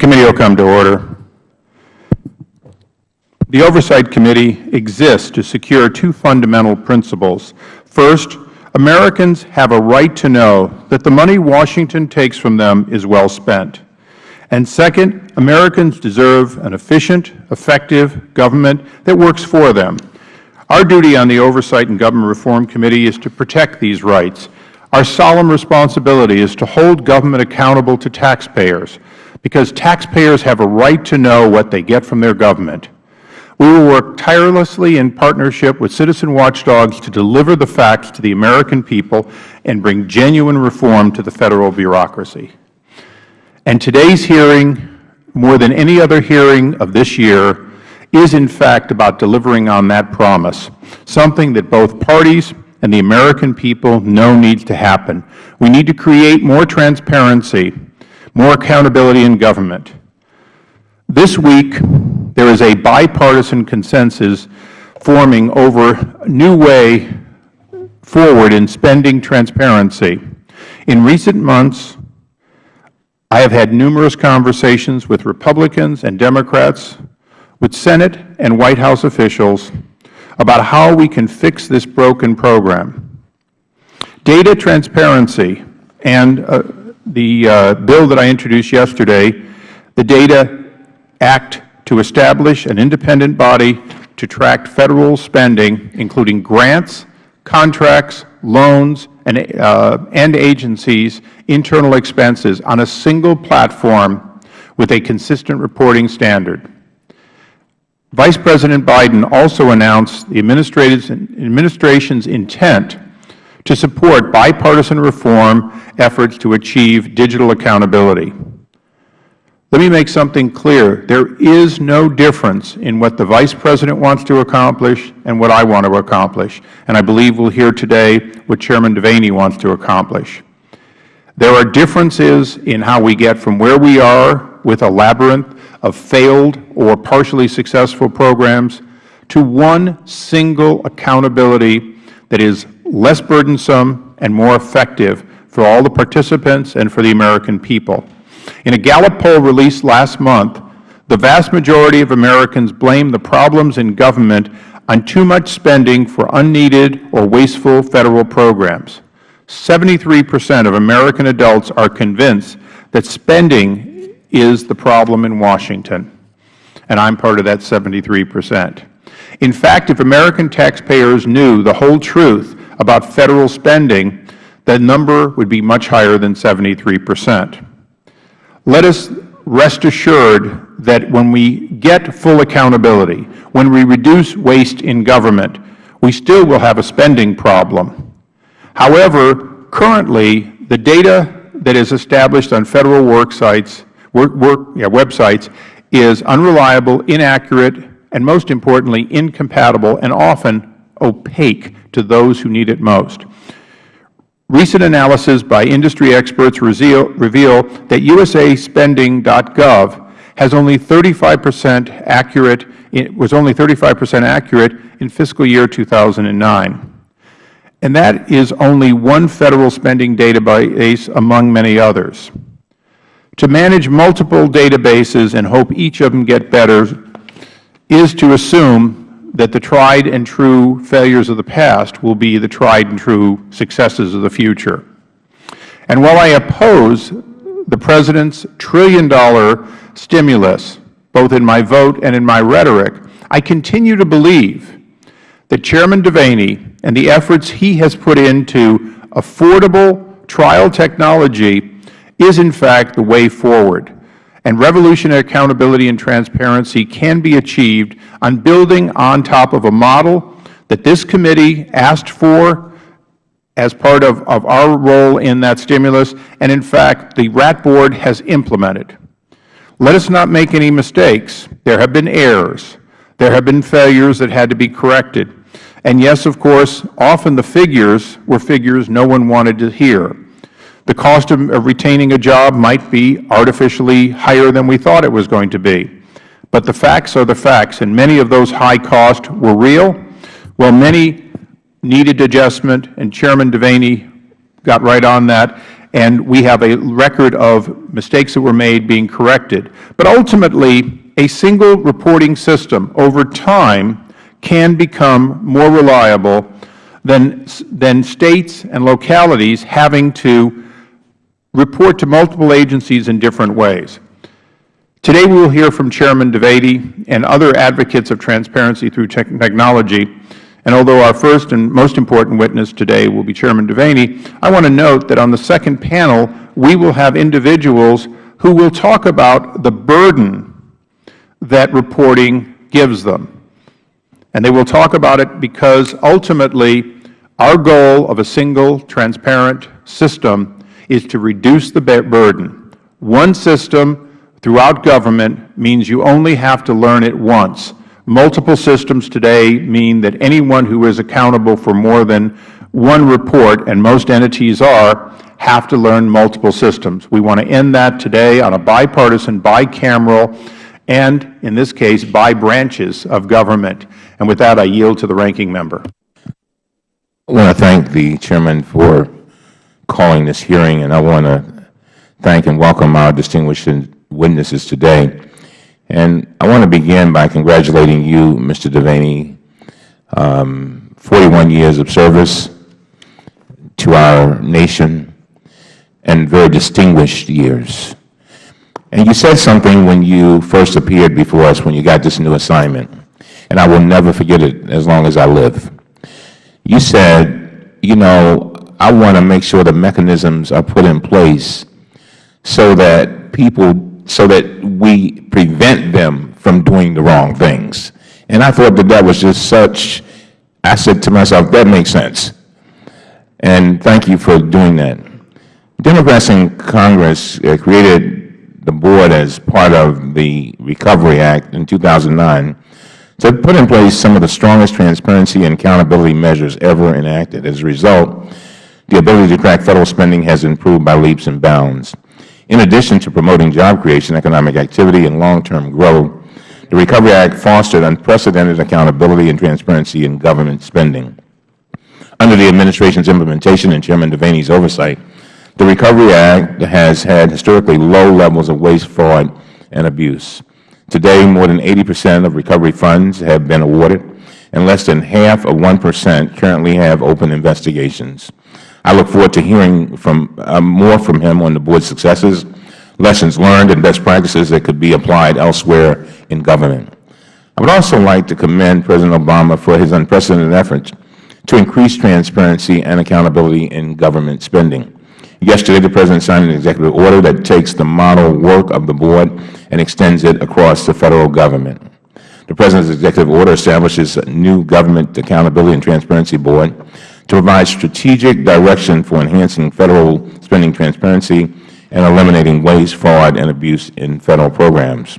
committee will come to order. The Oversight Committee exists to secure two fundamental principles. First, Americans have a right to know that the money Washington takes from them is well spent. And second, Americans deserve an efficient, effective government that works for them. Our duty on the Oversight and Government Reform Committee is to protect these rights. Our solemn responsibility is to hold government accountable to taxpayers, because taxpayers have a right to know what they get from their government. We will work tirelessly in partnership with citizen watchdogs to deliver the facts to the American people and bring genuine reform to the Federal bureaucracy. And today's hearing, more than any other hearing of this year, is in fact about delivering on that promise, something that both parties and the American people know needs to happen. We need to create more transparency, more accountability in government. This week, there is a bipartisan consensus forming over a new way forward in spending transparency. In recent months, I have had numerous conversations with Republicans and Democrats, with Senate and White House officials about how we can fix this broken program. Data transparency and uh, the uh, bill that I introduced yesterday, the Data Act to establish an independent body to track Federal spending, including grants, contracts, loans, and, uh, and agencies' internal expenses on a single platform with a consistent reporting standard. Vice President Biden also announced the Administration's intent to support bipartisan reform efforts to achieve digital accountability. Let me make something clear. There is no difference in what the Vice President wants to accomplish and what I want to accomplish, and I believe we will hear today what Chairman Devaney wants to accomplish. There are differences in how we get from where we are with a labyrinth of failed or partially successful programs to one single accountability that is less burdensome and more effective for all the participants and for the American people. In a Gallup poll released last month, the vast majority of Americans blame the problems in government on too much spending for unneeded or wasteful Federal programs. 73 percent of American adults are convinced that spending is the problem in Washington, and I am part of that 73 percent. In fact, if American taxpayers knew the whole truth about Federal spending, that number would be much higher than 73 percent. Let us rest assured that when we get full accountability, when we reduce waste in government, we still will have a spending problem. However, currently, the data that is established on Federal work sites, work, work, yeah, websites is unreliable, inaccurate, and most importantly, incompatible and often opaque to those who need it most. Recent analysis by industry experts reveal, that usaspending.gov has only 35 percent accurate, was only 35 percent accurate in fiscal year 2009. And that is only one Federal spending database among many others. To manage multiple databases and hope each of them get better is to assume that the tried and true failures of the past will be the tried and true successes of the future. And while I oppose the President's trillion-dollar stimulus, both in my vote and in my rhetoric, I continue to believe that Chairman Devaney and the efforts he has put into affordable trial technology is in fact the way forward and revolutionary accountability and transparency can be achieved on building on top of a model that this committee asked for as part of, of our role in that stimulus, and in fact the RAT Board has implemented. Let us not make any mistakes. There have been errors. There have been failures that had to be corrected. And yes, of course, often the figures were figures no one wanted to hear. The cost of retaining a job might be artificially higher than we thought it was going to be. But the facts are the facts, and many of those high costs were real, while many needed adjustment, and Chairman Devaney got right on that and we have a record of mistakes that were made being corrected. But ultimately, a single reporting system over time can become more reliable than, than States and localities having to report to multiple agencies in different ways. Today we will hear from Chairman Devaney and other advocates of transparency through technology. And although our first and most important witness today will be Chairman Devaney, I want to note that on the second panel we will have individuals who will talk about the burden that reporting gives them. And they will talk about it because ultimately our goal of a single transparent system is to reduce the burden. One system throughout government means you only have to learn it once. Multiple systems today mean that anyone who is accountable for more than one report, and most entities are, have to learn multiple systems. We want to end that today on a bipartisan, bicameral, and in this case, by branches of government. And with that, I yield to the ranking member. I want to thank the Chairman for calling this hearing, and I want to thank and welcome our distinguished witnesses today. And I want to begin by congratulating you, Mr. Devaney, um, 41 years of service to our nation and very distinguished years. And you said something when you first appeared before us when you got this new assignment, and I will never forget it as long as I live. You said, you know, I want to make sure the mechanisms are put in place so that people so that we prevent them from doing the wrong things. And I thought that that was just such, I said to myself, that makes sense. And thank you for doing that. Democrats in Congress uh, created the board as part of the Recovery Act in 2009 to put in place some of the strongest transparency and accountability measures ever enacted. As a result, the ability to track Federal spending has improved by leaps and bounds. In addition to promoting job creation, economic activity, and long-term growth, the Recovery Act fostered unprecedented accountability and transparency in government spending. Under the Administration's implementation and Chairman Devaney's oversight, the Recovery Act has had historically low levels of waste, fraud, and abuse. Today, more than 80 percent of recovery funds have been awarded, and less than half of 1 percent currently have open investigations. I look forward to hearing from, uh, more from him on the Board's successes, lessons learned, and best practices that could be applied elsewhere in government. I would also like to commend President Obama for his unprecedented efforts to increase transparency and accountability in government spending. Yesterday, the President signed an executive order that takes the model work of the Board and extends it across the Federal Government. The President's executive order establishes a new Government Accountability and Transparency Board to provide strategic direction for enhancing Federal spending transparency and eliminating waste, fraud, and abuse in Federal programs.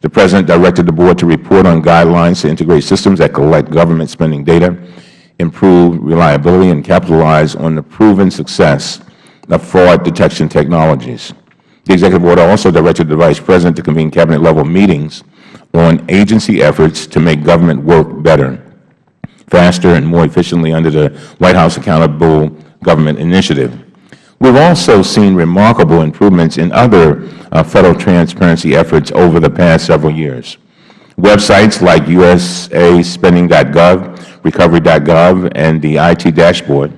The President directed the Board to report on guidelines to integrate systems that collect government spending data, improve reliability, and capitalize on the proven success of fraud detection technologies. The Executive Order also directed the Vice President to convene Cabinet-level meetings on agency efforts to make government work better faster and more efficiently under the White House Accountable Government Initiative. We have also seen remarkable improvements in other uh, Federal transparency efforts over the past several years. Websites like USAspending.gov, Recovery.gov, and the IT dashboard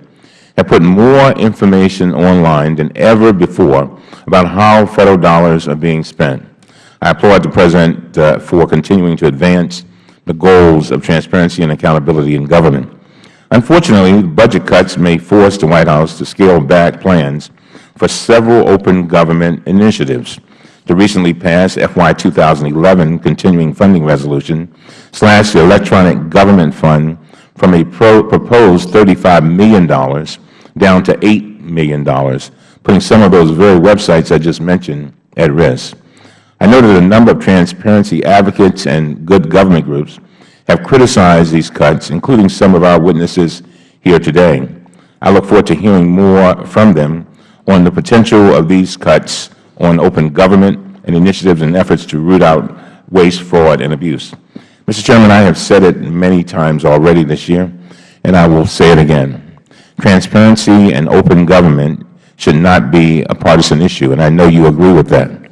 have put more information online than ever before about how Federal dollars are being spent. I applaud the President uh, for continuing to advance the goals of transparency and accountability in government. Unfortunately, budget cuts may force the White House to scale back plans for several open government initiatives. The recently passed FY 2011 Continuing Funding Resolution slashed the Electronic Government Fund from a pro proposed $35 million down to $8 million, putting some of those very websites I just mentioned at risk. I know that a number of transparency advocates and good government groups have criticized these cuts, including some of our witnesses here today. I look forward to hearing more from them on the potential of these cuts on open government and initiatives and efforts to root out waste, fraud, and abuse. Mr. Chairman, I have said it many times already this year, and I will say it again. Transparency and open government should not be a partisan issue, and I know you agree with that.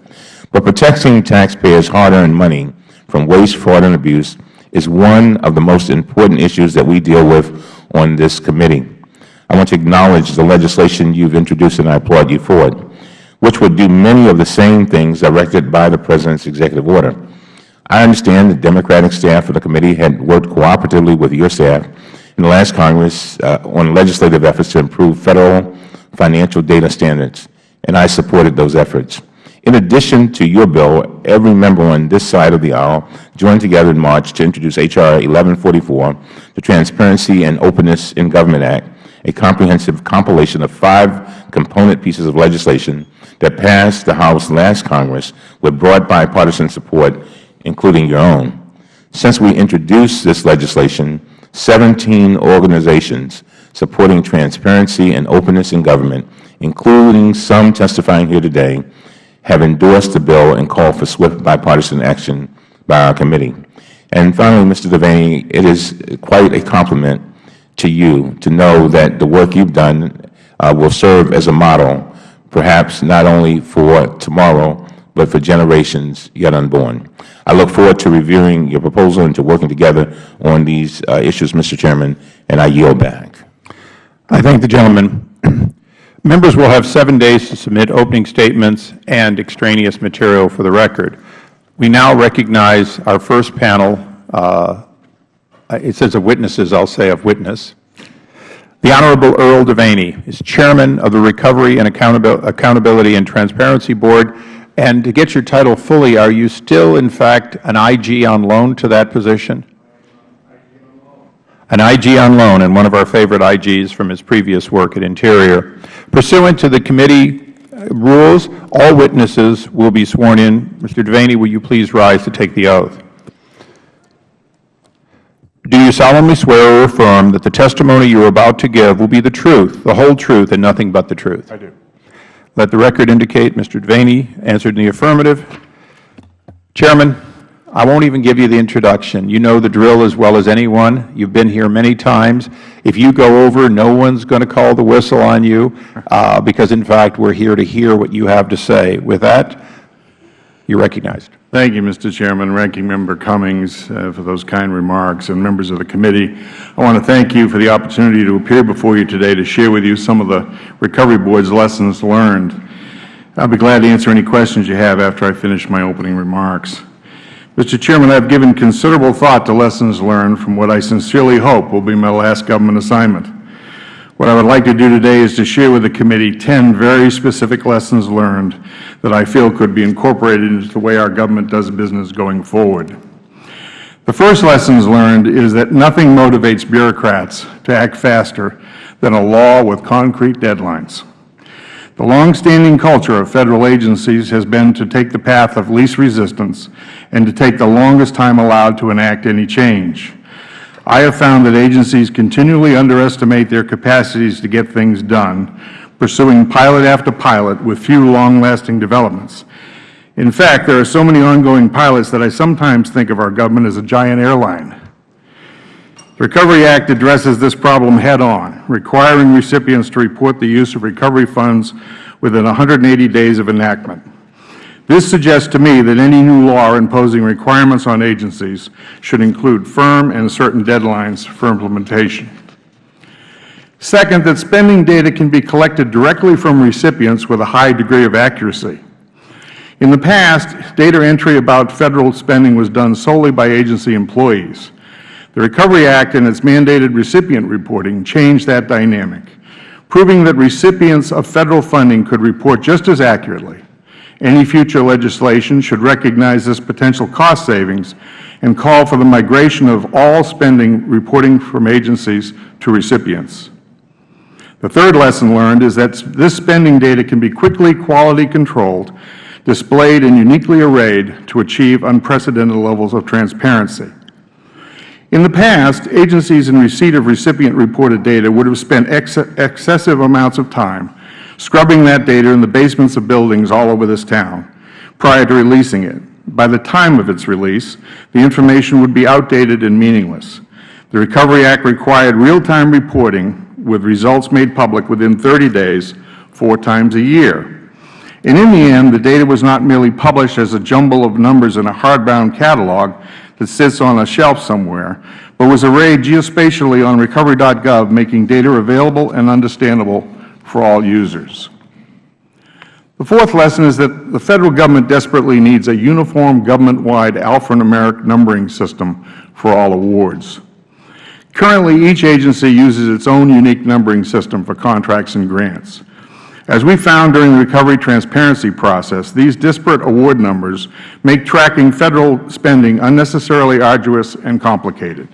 But protecting taxpayers' hard-earned money from waste, fraud, and abuse is one of the most important issues that we deal with on this committee. I want to acknowledge the legislation you have introduced, and I applaud you for it, which would do many of the same things directed by the President's executive order. I understand the Democratic staff of the committee had worked cooperatively with your staff in the last Congress uh, on legislative efforts to improve Federal financial data standards, and I supported those efforts. In addition to your bill, every member on this side of the aisle joined together in March to introduce H.R. 1144, the Transparency and Openness in Government Act, a comprehensive compilation of five component pieces of legislation that passed the House last Congress with broad bipartisan support, including your own. Since we introduced this legislation, 17 organizations supporting transparency and openness in government, including some testifying here today, have endorsed the bill and called for swift bipartisan action by our committee. And finally, Mr. Devaney, it is quite a compliment to you to know that the work you have done uh, will serve as a model, perhaps not only for tomorrow, but for generations yet unborn. I look forward to reviewing your proposal and to working together on these uh, issues, Mr. Chairman, and I yield back. I thank the gentleman. Members will have seven days to submit opening statements and extraneous material for the record. We now recognize our first panel. Uh, it says of witnesses. I'll say of witness. The Honorable Earl Devaney is Chairman of the Recovery and Accountability and Transparency Board. And to get your title fully, are you still, in fact, an IG on loan to that position? An IG on loan and one of our favorite IGs from his previous work at Interior. Pursuant to the committee uh, rules, all witnesses will be sworn in. Mr. Devaney, will you please rise to take the oath? Do you solemnly swear or affirm that the testimony you are about to give will be the truth, the whole truth, and nothing but the truth? I do. Let the record indicate Mr. Devaney answered in the affirmative. Chairman, I won't even give you the introduction. You know the drill as well as anyone. You've been here many times. If you go over, no one's going to call the whistle on you uh, because, in fact, we're here to hear what you have to say. With that, you're recognized. Thank you, Mr. Chairman, Ranking Member Cummings, uh, for those kind remarks, and members of the committee. I want to thank you for the opportunity to appear before you today to share with you some of the Recovery Board's lessons learned. I'll be glad to answer any questions you have after I finish my opening remarks. Mr. Chairman, I have given considerable thought to lessons learned from what I sincerely hope will be my last government assignment. What I would like to do today is to share with the committee 10 very specific lessons learned that I feel could be incorporated into the way our government does business going forward. The first lessons learned is that nothing motivates bureaucrats to act faster than a law with concrete deadlines. The longstanding culture of Federal agencies has been to take the path of least resistance and to take the longest time allowed to enact any change. I have found that agencies continually underestimate their capacities to get things done, pursuing pilot after pilot with few long-lasting developments. In fact, there are so many ongoing pilots that I sometimes think of our government as a giant airline. The Recovery Act addresses this problem head-on, requiring recipients to report the use of recovery funds within 180 days of enactment. This suggests to me that any new law imposing requirements on agencies should include firm and certain deadlines for implementation. Second, that spending data can be collected directly from recipients with a high degree of accuracy. In the past, data entry about Federal spending was done solely by agency employees. The Recovery Act and its mandated recipient reporting changed that dynamic, proving that recipients of Federal funding could report just as accurately. Any future legislation should recognize this potential cost savings and call for the migration of all spending reporting from agencies to recipients. The third lesson learned is that this spending data can be quickly quality controlled, displayed and uniquely arrayed to achieve unprecedented levels of transparency. In the past, agencies in receipt of recipient-reported data would have spent ex excessive amounts of time scrubbing that data in the basements of buildings all over this town prior to releasing it. By the time of its release, the information would be outdated and meaningless. The Recovery Act required real-time reporting with results made public within 30 days four times a year. And in the end, the data was not merely published as a jumble of numbers in a hardbound catalog that sits on a shelf somewhere, but was arrayed geospatially on recovery.gov, making data available and understandable for all users. The fourth lesson is that the Federal Government desperately needs a uniform government-wide alphanumeric numbering system for all awards. Currently, each agency uses its own unique numbering system for contracts and grants. As we found during the recovery transparency process, these disparate award numbers make tracking Federal spending unnecessarily arduous and complicated.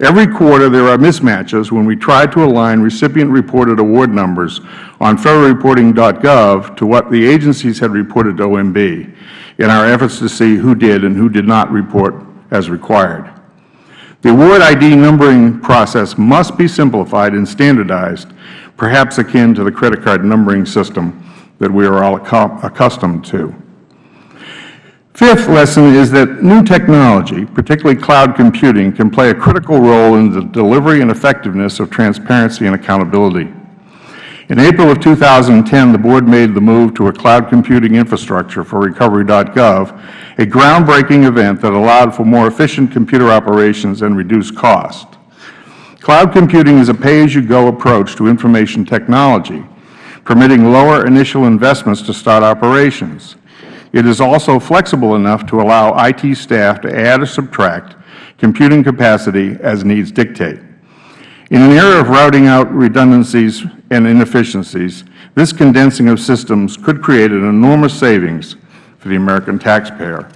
Every quarter there are mismatches when we try to align recipient-reported award numbers on federalreporting.gov to what the agencies had reported to OMB in our efforts to see who did and who did not report as required. The award ID numbering process must be simplified and standardized, perhaps akin to the credit card numbering system that we are all accustomed to. Fifth lesson is that new technology, particularly cloud computing, can play a critical role in the delivery and effectiveness of transparency and accountability. In April of 2010, the Board made the move to a cloud computing infrastructure for Recovery.gov, a groundbreaking event that allowed for more efficient computer operations and reduced cost. Cloud computing is a pay-as-you-go approach to information technology, permitting lower initial investments to start operations. It is also flexible enough to allow IT staff to add or subtract computing capacity as needs dictate. In an era of routing out redundancies and inefficiencies, this condensing of systems could create an enormous savings for the American taxpayer.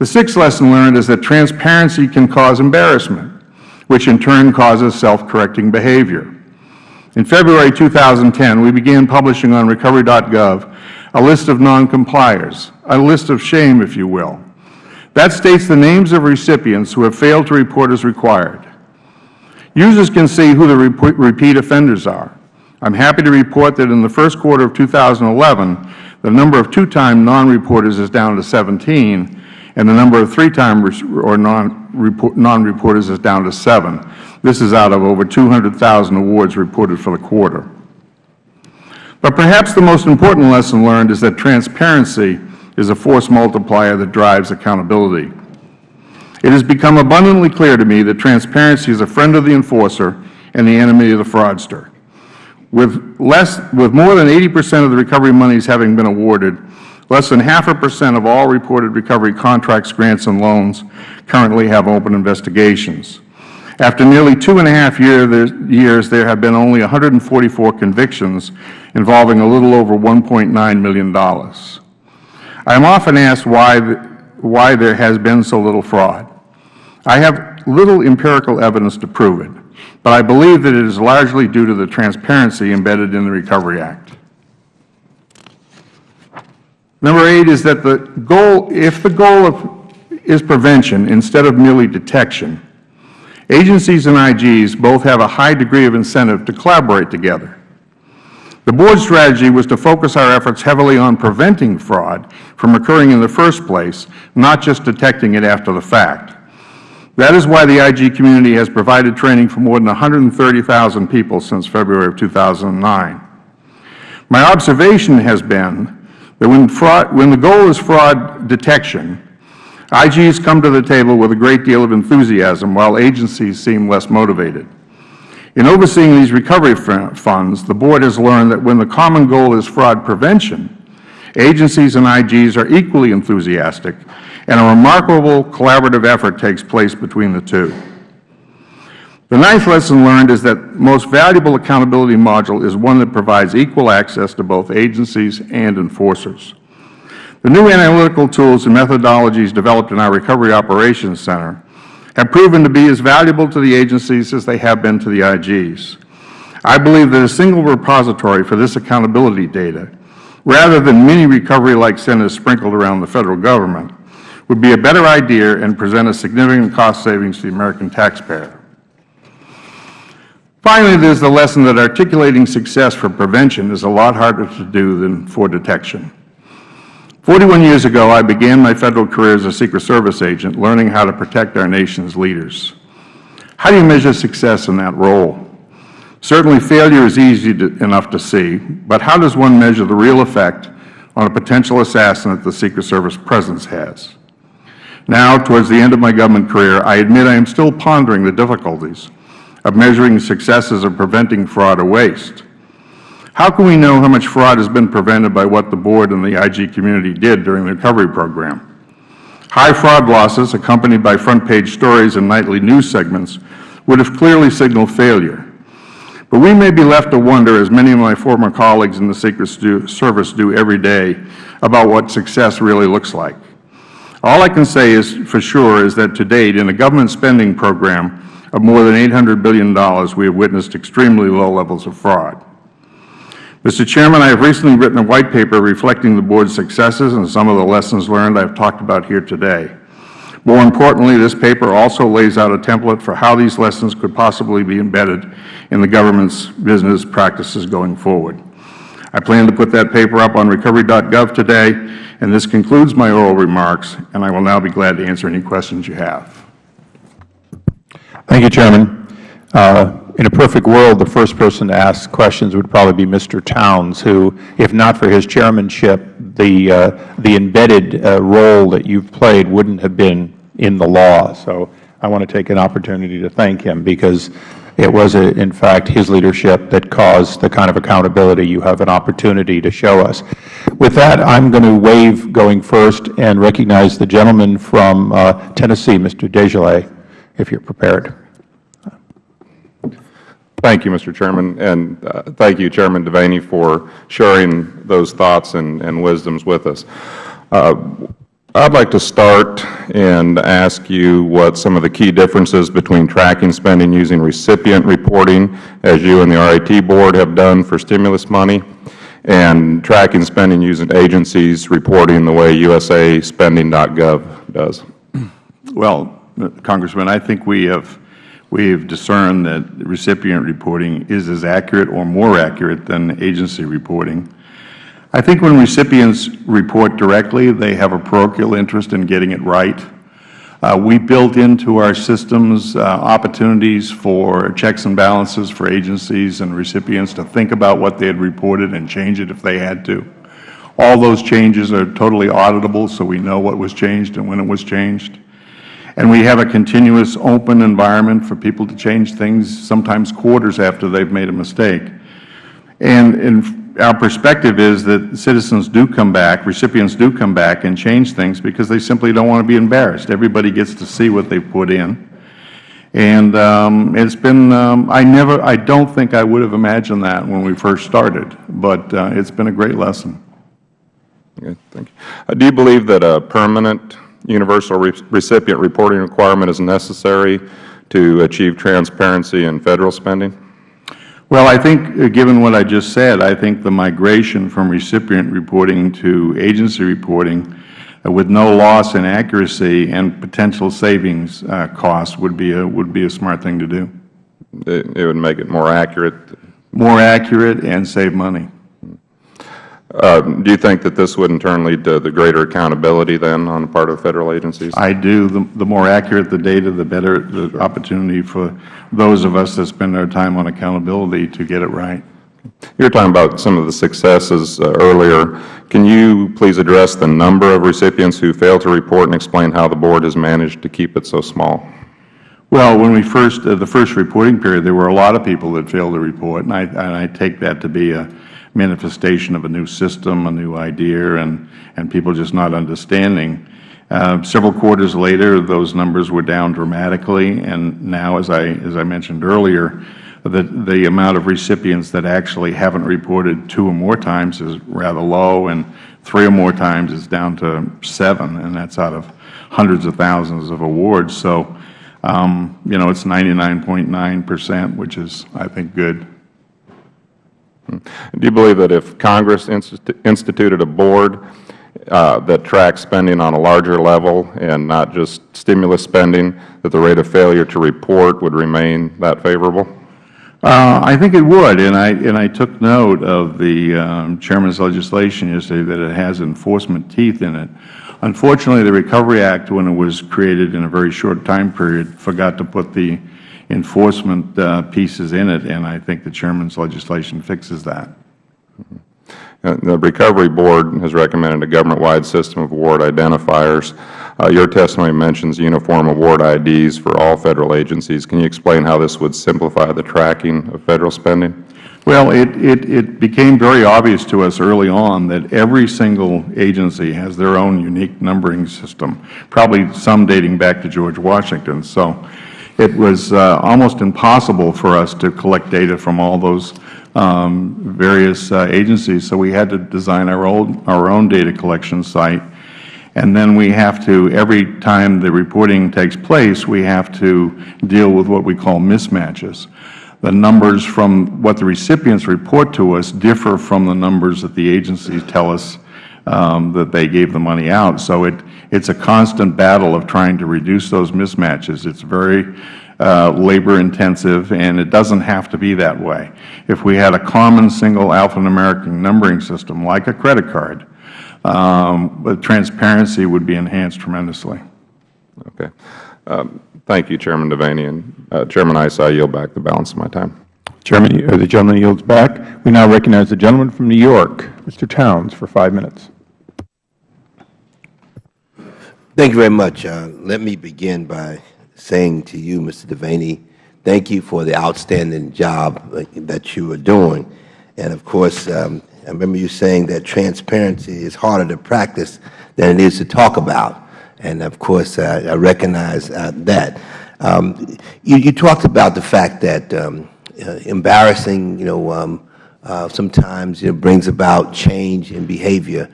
The sixth lesson learned is that transparency can cause embarrassment, which in turn causes self-correcting behavior. In February 2010, we began publishing on Recovery.gov a list of noncompliers, a list of shame, if you will. That states the names of recipients who have failed to report as required. Users can see who the repeat offenders are. I am happy to report that in the first quarter of 2011, the number of two-time non-reporters is down to 17, and the number of three-time or non-reporters is down to 7. This is out of over 200,000 awards reported for the quarter. But perhaps the most important lesson learned is that transparency is a force multiplier that drives accountability. It has become abundantly clear to me that transparency is a friend of the enforcer and the enemy of the fraudster. With, less, with more than 80 percent of the recovery monies having been awarded, less than half a percent of all reported recovery contracts, grants, and loans currently have open investigations. After nearly two and a half year, years, there have been only 144 convictions involving a little over $1.9 million. I am often asked why, why there has been so little fraud. I have little empirical evidence to prove it, but I believe that it is largely due to the transparency embedded in the Recovery Act. Number eight is that the goal, if the goal of, is prevention instead of merely detection, Agencies and IGs both have a high degree of incentive to collaborate together. The Board's strategy was to focus our efforts heavily on preventing fraud from occurring in the first place, not just detecting it after the fact. That is why the IG community has provided training for more than 130,000 people since February of 2009. My observation has been that when, fraud, when the goal is fraud detection, IGs come to the table with a great deal of enthusiasm, while agencies seem less motivated. In overseeing these recovery funds, the Board has learned that when the common goal is fraud prevention, agencies and IGs are equally enthusiastic, and a remarkable collaborative effort takes place between the two. The ninth lesson learned is that most valuable accountability module is one that provides equal access to both agencies and enforcers. The new analytical tools and methodologies developed in our Recovery Operations Center have proven to be as valuable to the agencies as they have been to the IGs. I believe that a single repository for this accountability data, rather than many recovery-like centers sprinkled around the Federal Government, would be a better idea and present a significant cost savings to the American taxpayer. Finally, there is the lesson that articulating success for prevention is a lot harder to do than for detection. Forty-one years ago, I began my Federal career as a Secret Service agent, learning how to protect our nation's leaders. How do you measure success in that role? Certainly, failure is easy to, enough to see, but how does one measure the real effect on a potential assassin that the Secret Service presence has? Now, towards the end of my government career, I admit I am still pondering the difficulties of measuring successes of preventing fraud or waste. How can we know how much fraud has been prevented by what the Board and the IG community did during the recovery program? High fraud losses, accompanied by front-page stories and nightly news segments, would have clearly signaled failure. But we may be left to wonder, as many of my former colleagues in the Secret Service do every day, about what success really looks like. All I can say is, for sure is that to date, in a government spending program of more than $800 billion, we have witnessed extremely low levels of fraud. Mr. Chairman, I have recently written a white paper reflecting the Board's successes and some of the lessons learned I have talked about here today. More importantly, this paper also lays out a template for how these lessons could possibly be embedded in the government's business practices going forward. I plan to put that paper up on recovery.gov today, and this concludes my oral remarks, and I will now be glad to answer any questions you have. Thank you, Chairman. Uh, in a perfect world, the first person to ask questions would probably be Mr. Towns, who, if not for his chairmanship, the, uh, the embedded uh, role that you've played wouldn't have been in the law. So I want to take an opportunity to thank him because it was, uh, in fact, his leadership that caused the kind of accountability you have an opportunity to show us. With that, I'm going to waive going first and recognize the gentleman from uh, Tennessee, Mr. Desjarlais, if you're prepared. Thank you, Mr. Chairman, and uh, thank you, Chairman Devaney, for sharing those thoughts and, and wisdoms with us. Uh, I'd like to start and ask you what some of the key differences between tracking spending using recipient reporting, as you and the RAT Board have done for stimulus money, and tracking spending using agencies reporting the way USAspending.gov does. Well, Congressman, I think we have we have discerned that recipient reporting is as accurate or more accurate than agency reporting. I think when recipients report directly, they have a parochial interest in getting it right. Uh, we built into our systems uh, opportunities for checks and balances for agencies and recipients to think about what they had reported and change it if they had to. All those changes are totally auditable, so we know what was changed and when it was changed. And we have a continuous open environment for people to change things, sometimes quarters after they've made a mistake. And, and our perspective is that citizens do come back, recipients do come back and change things because they simply don't want to be embarrassed. Everybody gets to see what they've put in. And um, it's been, um, I never, I don't think I would have imagined that when we first started, but uh, it's been a great lesson. Okay, thank you. Uh, do you believe that a permanent universal re recipient reporting requirement is necessary to achieve transparency in Federal spending? Well, I think, uh, given what I just said, I think the migration from recipient reporting to agency reporting uh, with no loss in accuracy and potential savings uh, costs would be a would be a smart thing to do. It, it would make it more accurate. More accurate and save money. Uh, do you think that this would in turn lead to the greater accountability then on the part of Federal agencies? I do. The, the more accurate the data, the better the opportunity for those of us that spend our time on accountability to get it right. You were talking about some of the successes uh, earlier. Can you please address the number of recipients who fail to report and explain how the Board has managed to keep it so small? Well, when we first, uh, the first reporting period, there were a lot of people that failed to report, and I, and I take that to be a manifestation of a new system, a new idea, and, and people just not understanding. Uh, several quarters later, those numbers were down dramatically, and now, as I, as I mentioned earlier, the, the amount of recipients that actually haven't reported two or more times is rather low, and three or more times is down to seven, and that's out of hundreds of thousands of awards. So, um, you know, it's 99.9 percent, which is, I think, good. Do you believe that if Congress instituted a board uh, that tracks spending on a larger level and not just stimulus spending, that the rate of failure to report would remain that favorable? Uh, I think it would, and I and I took note of the um, chairman's legislation yesterday that it has enforcement teeth in it. Unfortunately, the Recovery Act, when it was created in a very short time period, forgot to put the enforcement uh, pieces in it, and I think the Chairman's legislation fixes that. Uh, The Recovery Board has recommended a government-wide system of award identifiers. Uh, Your testimony mentions uniform award IDs for all Federal agencies. Can you explain how this would simplify the tracking of Federal spending? Well, it, it, it became very obvious to us early on that every single agency has their own unique numbering system, probably some dating back to George Washington. So it was uh, almost impossible for us to collect data from all those um, various uh, agencies. So we had to design our own, our own data collection site. And then we have to, every time the reporting takes place, we have to deal with what we call mismatches the numbers from what the recipients report to us differ from the numbers that the agencies tell us um, that they gave the money out. So it, it's a constant battle of trying to reduce those mismatches. It's very uh, labor intensive, and it doesn't have to be that way. If we had a common single alphanumeric numbering system, like a credit card, um, the transparency would be enhanced tremendously. Okay. Um, Thank you, Chairman Devaney. And uh, Chairman Issa, I yield back the balance of my time. Chairman, uh, the gentleman yields back. We now recognize the gentleman from New York, Mr. Towns, for five minutes. Thank you very much. Uh, let me begin by saying to you, Mr. Devaney, thank you for the outstanding job uh, that you are doing. And of course, um, I remember you saying that transparency is harder to practice than it is to talk about. And of course, uh, I recognize uh, that. Um, you, you, talked about the fact that um, uh, embarrassing, you know, um, uh, sometimes you know, brings about change in behavior.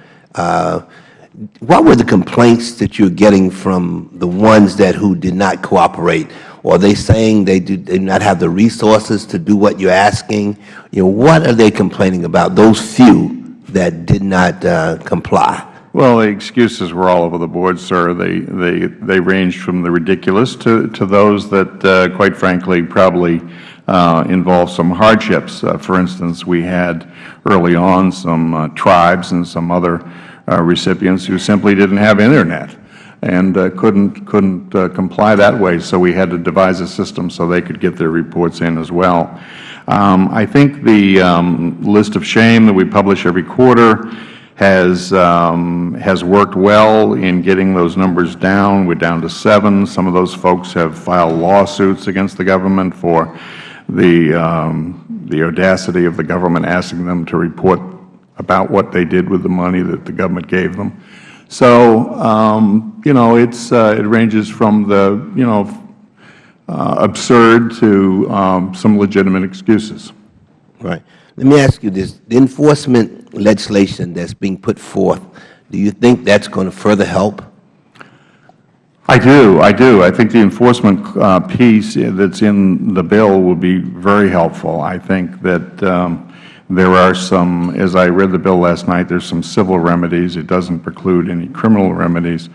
What were the complaints that you're getting from the ones that who did not cooperate? Are they saying they do, they not have the resources to do what you're asking? You know, what are they complaining about, those few that did not uh, comply? Well, the excuses were all over the board, sir. They, they, they ranged from the ridiculous to, to those that, uh, quite frankly, probably uh, involve some hardships. Uh, for instance, we had early on some uh, tribes and some other recipients who simply didn't have Internet and uh, couldn't, couldn't uh, comply that way. So we had to devise a system so they could get their reports in as well. Um, I think the um, list of shame that we publish every quarter has, um, has worked well in getting those numbers down. We're down to seven. Some of those folks have filed lawsuits against the government for the, um, the audacity of the government asking them to report about what they did with the money that the government gave them. So, um, you know, it's, uh, it ranges from the, you know, uh, absurd to um, some legitimate excuses. Right. Let me ask you this. The enforcement legislation that's being put forth, do you think that's going to further help? I do. I do. I think the enforcement uh, piece that's in the bill will be very helpful. I think that um, there are some, as I read the bill last night, there's some civil remedies. It doesn't preclude any criminal remedies.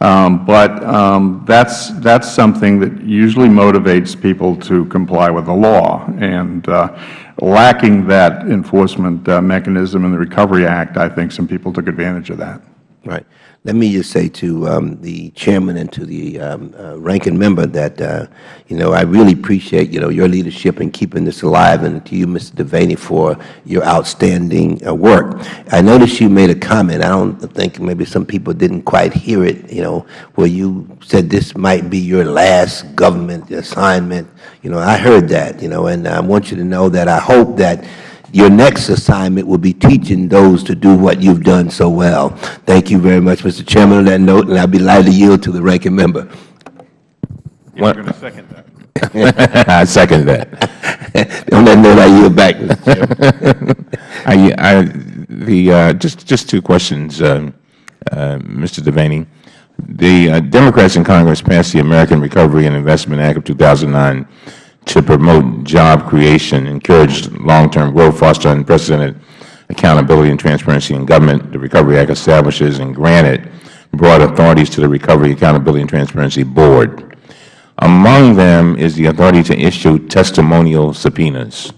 Um, but um, that's, that's something that usually motivates people to comply with the law. And uh, lacking that enforcement uh, mechanism in the Recovery Act, I think some people took advantage of that. Right. Let me just say to um, the chairman and to the um, uh, ranking member that, uh, you know, I really appreciate, you know, your leadership in keeping this alive and to you, Mr. Devaney, for your outstanding uh, work. I noticed you made a comment. I don't think maybe some people didn't quite hear it, you know, where you said this might be your last government assignment. You know, I heard that, you know, and I want you to know that I hope that your next assignment will be teaching those to do what you've done so well. Thank you very much, Mr. Chairman, on that note, and I would be glad to yield to the ranking member. You're going to second that. I second that. on that note, I yield back, Mr. Chairman. I, I, the, uh, just, just two questions, uh, uh, Mr. Devaney. The uh, Democrats in Congress passed the American Recovery and Investment Act of 2009 to promote job creation, encourage long-term growth, foster unprecedented accountability and transparency in government. The Recovery Act establishes and granted broad authorities to the Recovery Accountability and Transparency Board. Among them is the authority to issue testimonial subpoenas.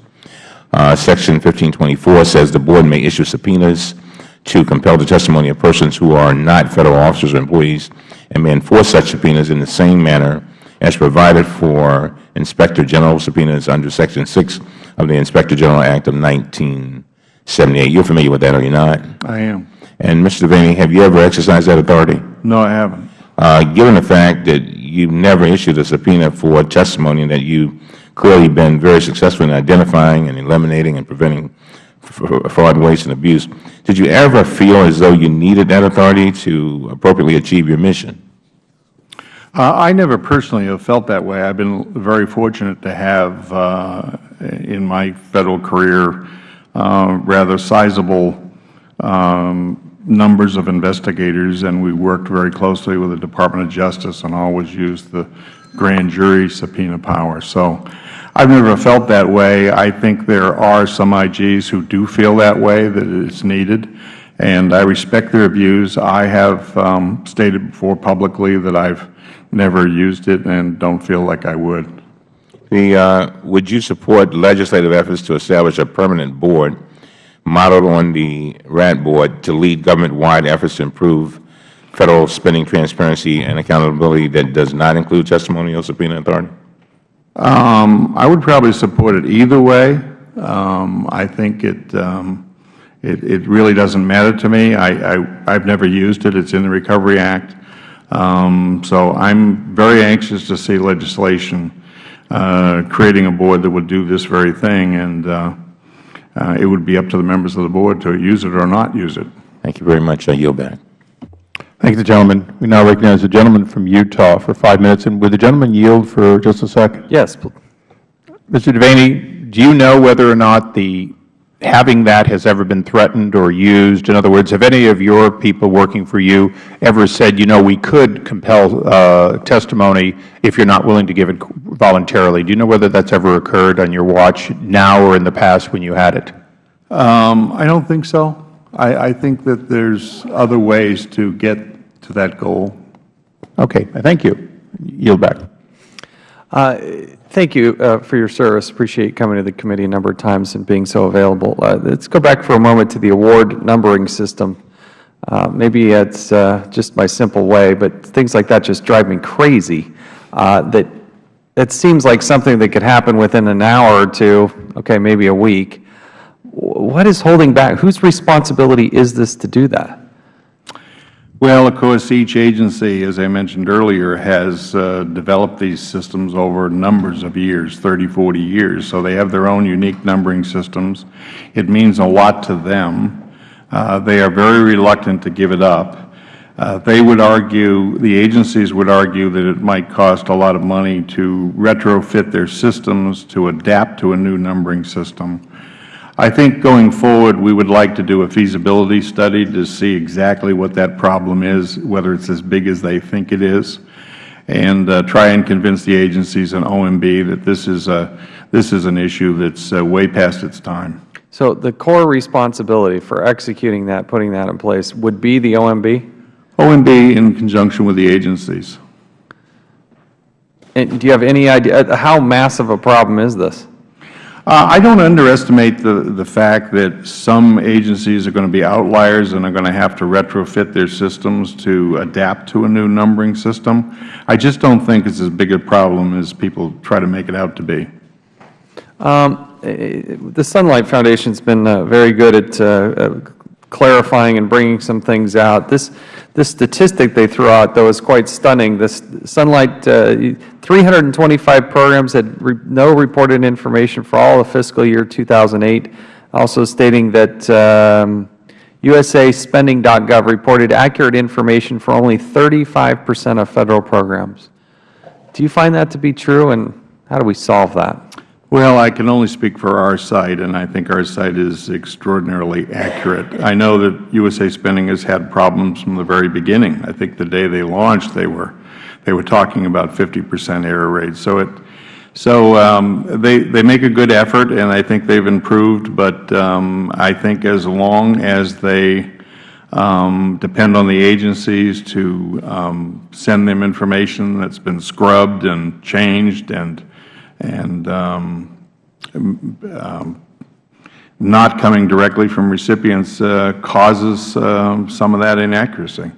Uh, Section 1524 says the Board may issue subpoenas to compel the testimony of persons who are not Federal officers or employees and may enforce such subpoenas in the same manner as provided for Inspector General subpoenas under Section 6 of the Inspector General Act of 1978. You're familiar with that, are you not? I am. And, Mr. Devaney, have you ever exercised that authority? No, I haven't. Uh, given the fact that you've never issued a subpoena for testimony and that you've clearly been very successful in identifying and eliminating and preventing fraud, waste, and abuse, did you ever feel as though you needed that authority to appropriately achieve your mission? Uh, I never personally have felt that way. I've been very fortunate to have, uh, in my Federal career, uh, rather sizable um, numbers of investigators, and we worked very closely with the Department of Justice and always used the grand jury subpoena power. So I've never felt that way. I think there are some IGs who do feel that way, that it's needed, and I respect their views. I have um, stated before publicly that I've never used it and don't feel like I would. The, uh, would you support legislative efforts to establish a permanent board modeled on the RAT board to lead government-wide efforts to improve Federal spending transparency and accountability that does not include testimonial subpoena authority? Um, I would probably support it either way. Um, I think it, um, it, it really doesn't matter to me. I, I, I've never used it. It's in the Recovery Act. Um, so I'm very anxious to see legislation uh, creating a board that would do this very thing, and uh, uh, it would be up to the members of the board to use it or not use it. Thank you very much. I yield back. Thank you, the gentleman. We now recognize the gentleman from Utah for five minutes. And would the gentleman yield for just a second? Yes. pl- Mr. Devaney, do you know whether or not the, having that has ever been threatened or used? In other words, have any of your people working for you ever said, you know, we could compel uh, testimony if you're not willing to give it voluntarily? Do you know whether that's ever occurred on your watch now or in the past when you had it? Um, I don't think so. I, I think that there's other ways to get to that goal. Okay, thank you. Yield back. Uh, Thank you uh, for your service. Appreciate coming to the committee a number of times and being so available. Uh, Let's go back for a moment to the award numbering system. Uh, Maybe it's uh, just my simple way, but things like that just drive me crazy. Uh, That it seems like something that could happen within an hour or two, okay, maybe a week. What is holding back? Whose responsibility is this to do that? Well, of course, each agency, as I mentioned earlier, has uh, developed these systems over numbers of years, 30, 40 years. So they have their own unique numbering systems. It means a lot to them. Uh, They are very reluctant to give it up. Uh, They would argue, the agencies would argue that it might cost a lot of money to retrofit their systems to adapt to a new numbering system. I think going forward, we would like to do a feasibility study to see exactly what that problem is, whether it's as big as they think it is, and uh, try and convince the agencies and OMB that this is, a, this is an issue that's uh, way past its time. So the core responsibility for executing that, putting that in place, would be the OMB? OMB in conjunction with the agencies. And do you have any idea, uh, how massive a problem is this? Uh, I don't underestimate the, the fact that some agencies are going to be outliers and are going to have to retrofit their systems to adapt to a new numbering system. I just don't think it's as big a problem as people try to make it out to be. Um, eh, The Sunlight Foundation's been uh, very good at uh, uh, clarifying and bringing some things out. This, this statistic they threw out, though, is quite stunning. This Sunlight, uh, 325 programs had re- no reported information for all of fiscal year 2008, also stating that um, USAspending.gov reported accurate information for only 35 percent of Federal programs. Do you find that to be true, and how do we solve that? Well, I can only speak for our site, and I think our site is extraordinarily accurate. I know that USA Spending has had problems from the very beginning. I think the day they launched, they were they were talking about 50 percent error rates. So it so um, they they make a good effort, and I think they've improved. But um, I think as long as they um, depend on the agencies to um, send them information that's been scrubbed and changed and and um, um, not coming directly from recipients uh, causes um, some of that inaccuracy.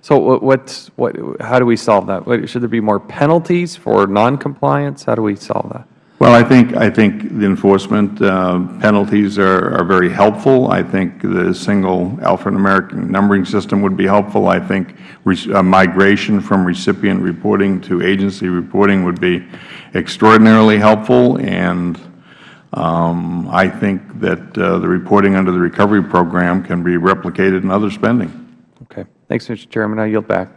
So what- what, how do we solve that? Should there be more penalties for noncompliance? How do we solve that? Well, I think, I think the enforcement uh, penalties are, are very helpful. I think the single alphanumeric numbering system would be helpful. I think uh, migration from recipient reporting to agency reporting would be extraordinarily helpful. And um, I think that uh, the reporting under the recovery program can be replicated in other spending. Okay. Thanks, Mr. Chairman. I yield back.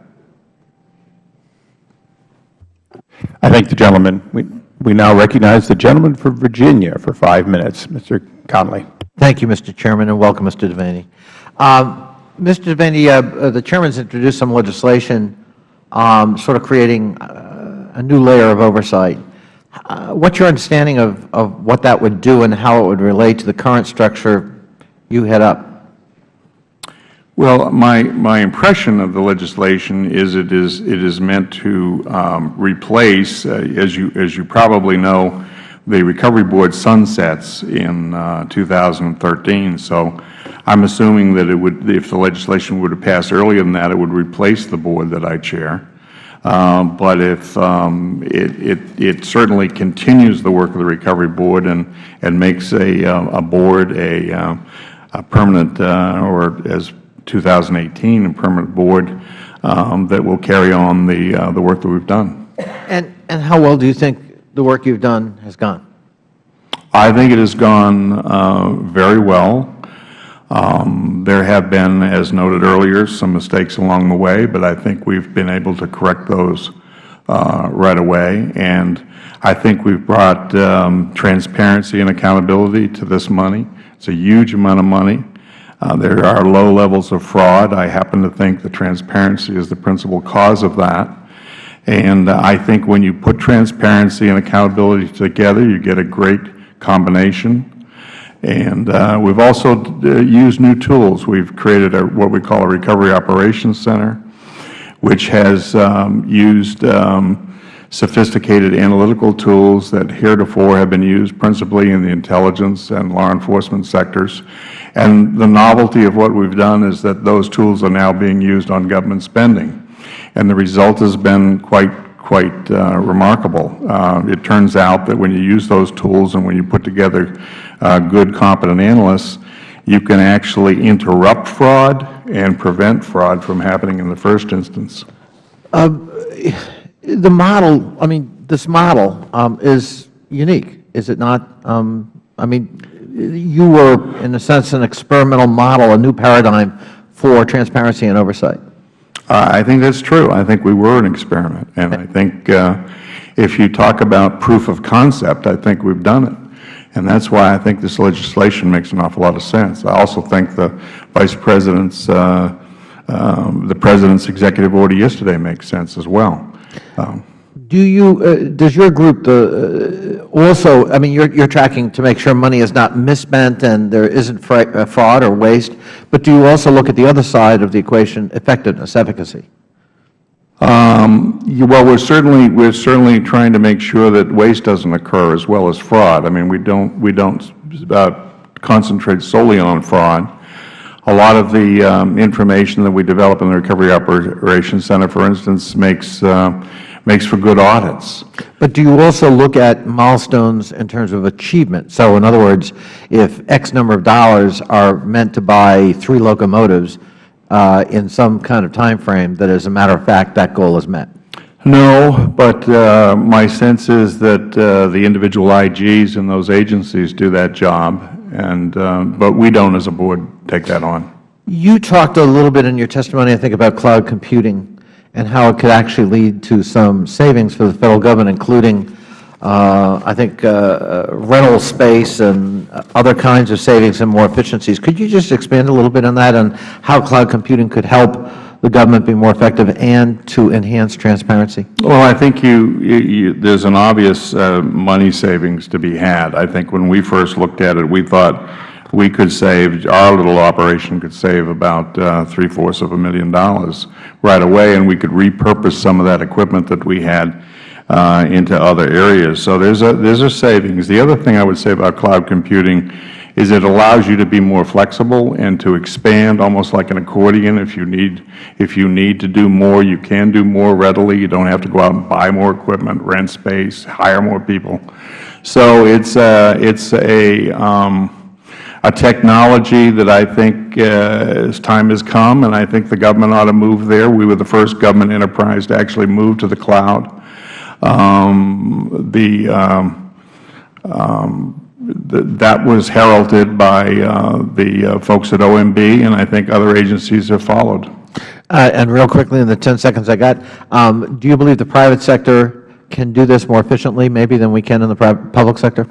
I thank the gentleman. We, we now recognize the gentleman from Virginia for five minutes, Mr. Connolly. Thank you, Mr. Chairman, and welcome, Mr. Devaney. Um, Mr. Devaney, uh, uh, the Chairman's introduced some legislation um, sort of creating uh, a new layer of oversight. Uh, What's your understanding of, of what that would do and how it would relate to the current structure you head up? Well, my, my impression of the legislation is it is, it is meant to um, replace, uh, as you, as you probably know, the Recovery Board sunsets in uh, 2013. So I'm assuming that it would, if the legislation were to pass earlier than that, it would replace the board that I chair. Um, But if, um, it, it, it certainly continues the work of the Recovery Board and, and makes a, uh, a board a, uh, a permanent, uh, or as 2018, a permanent board um, that will carry on the, uh, the work that we've done. And, and how well do you think the work you've done has gone? I think it has gone uh, very well. Um, There have been, as noted earlier, some mistakes along the way, but I think we've been able to correct those uh, right away. And I think we've brought um, transparency and accountability to this money. It's a huge amount of money. Uh, There are low levels of fraud. I happen to think that transparency is the principal cause of that. And uh, I think when you put transparency and accountability together, you get a great combination. And uh, we've also uh, used new tools. We've created a, what we call a Recovery Operations Center, which has um, used um, sophisticated analytical tools that heretofore have been used principally in the intelligence and law enforcement sectors. And the novelty of what we've done is that those tools are now being used on government spending. And the result has been quite, quite uh, remarkable. Uh, it turns out that when you use those tools and when you put together uh, good, competent analysts, you can actually interrupt fraud and prevent fraud from happening in the first instance. The model, I mean, this model um, is unique, is it not? Um, I mean, you were, in a sense, an experimental model, a new paradigm for transparency and oversight. Uh, I think that's true. I think we were an experiment. And I think uh, if you talk about proof of concept, I think we've done it. And that's why I think this legislation makes an awful lot of sense. I also think the Vice President's, uh, um, the President's executive order yesterday makes sense as well. Um, Do you, uh, does your group the, uh, also, I mean, you're, you're tracking to make sure money is not misspent and there isn't fra- uh, fraud or waste, but do you also look at the other side of the equation, effectiveness, efficacy? Um, you- Well, we're certainly, we're certainly trying to make sure that waste doesn't occur as well as fraud. I mean, we don't, we don't uh, concentrate solely on fraud. A lot of the um, information that we develop in the Recovery Operations Center, for instance, makes, uh, makes for good audits. But do you also look at milestones in terms of achievement? So in other words, if X number of dollars are meant to buy three locomotives uh, in some kind of time frame, that as a matter of fact, that goal is met? No, but uh, my sense is that uh, the individual IGs in those agencies do that job, and, uh, but we don't as a board take that on. You talked a little bit in your testimony, I think, about cloud computing and how it could actually lead to some savings for the Federal Government, including, uh, I think, uh, rental space and other kinds of savings and more efficiencies. Could you just expand a little bit on that and how cloud computing could help the government be more effective and to enhance transparency? Well, I think you, you, you- there's an obvious uh, money savings to be had. I think when we first looked at it, we thought we could save, our little operation could save about uh, three-fourths of a million dollars right away, and we could repurpose some of that equipment that we had uh, into other areas. So there's a, there's a savings. The other thing I would say about cloud computing is it allows you to be more flexible and to expand almost like an accordion. If you need, if you need to do more, you can do more readily. You don't have to go out and buy more equipment, rent space, hire more people. So it's a, it's a, um, a technology that I think uh, as time has come, and I think the government ought to move there. We were the first government enterprise to actually move to the cloud. Um, the, um, um, th that was heralded by uh, the uh, folks at OMB, and I think other agencies have followed. Uh, And real quickly, in the 10 seconds I got, um, do you believe the private sector can do this more efficiently maybe than we can in the public sector?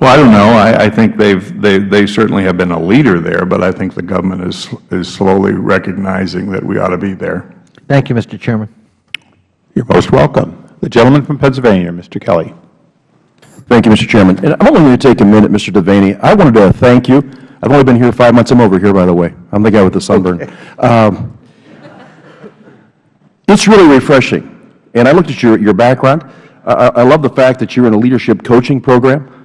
Well, I don't know. I, I think they've, they, they certainly have been a leader there, but I think the government is, is slowly recognizing that we ought to be there. Thank you, Mr. Chairman. You're most welcome. The gentleman from Pennsylvania, Mr. Kelly. Thank you, Mr. Chairman. And I'm only going to take a minute, Mr. Devaney. I wanted to thank you. I've only been here five months. I'm over here, by the way. I'm the guy with the sunburn. Um, it's really refreshing. And I looked at your, your background. I, I I love the fact that you're in a leadership coaching program.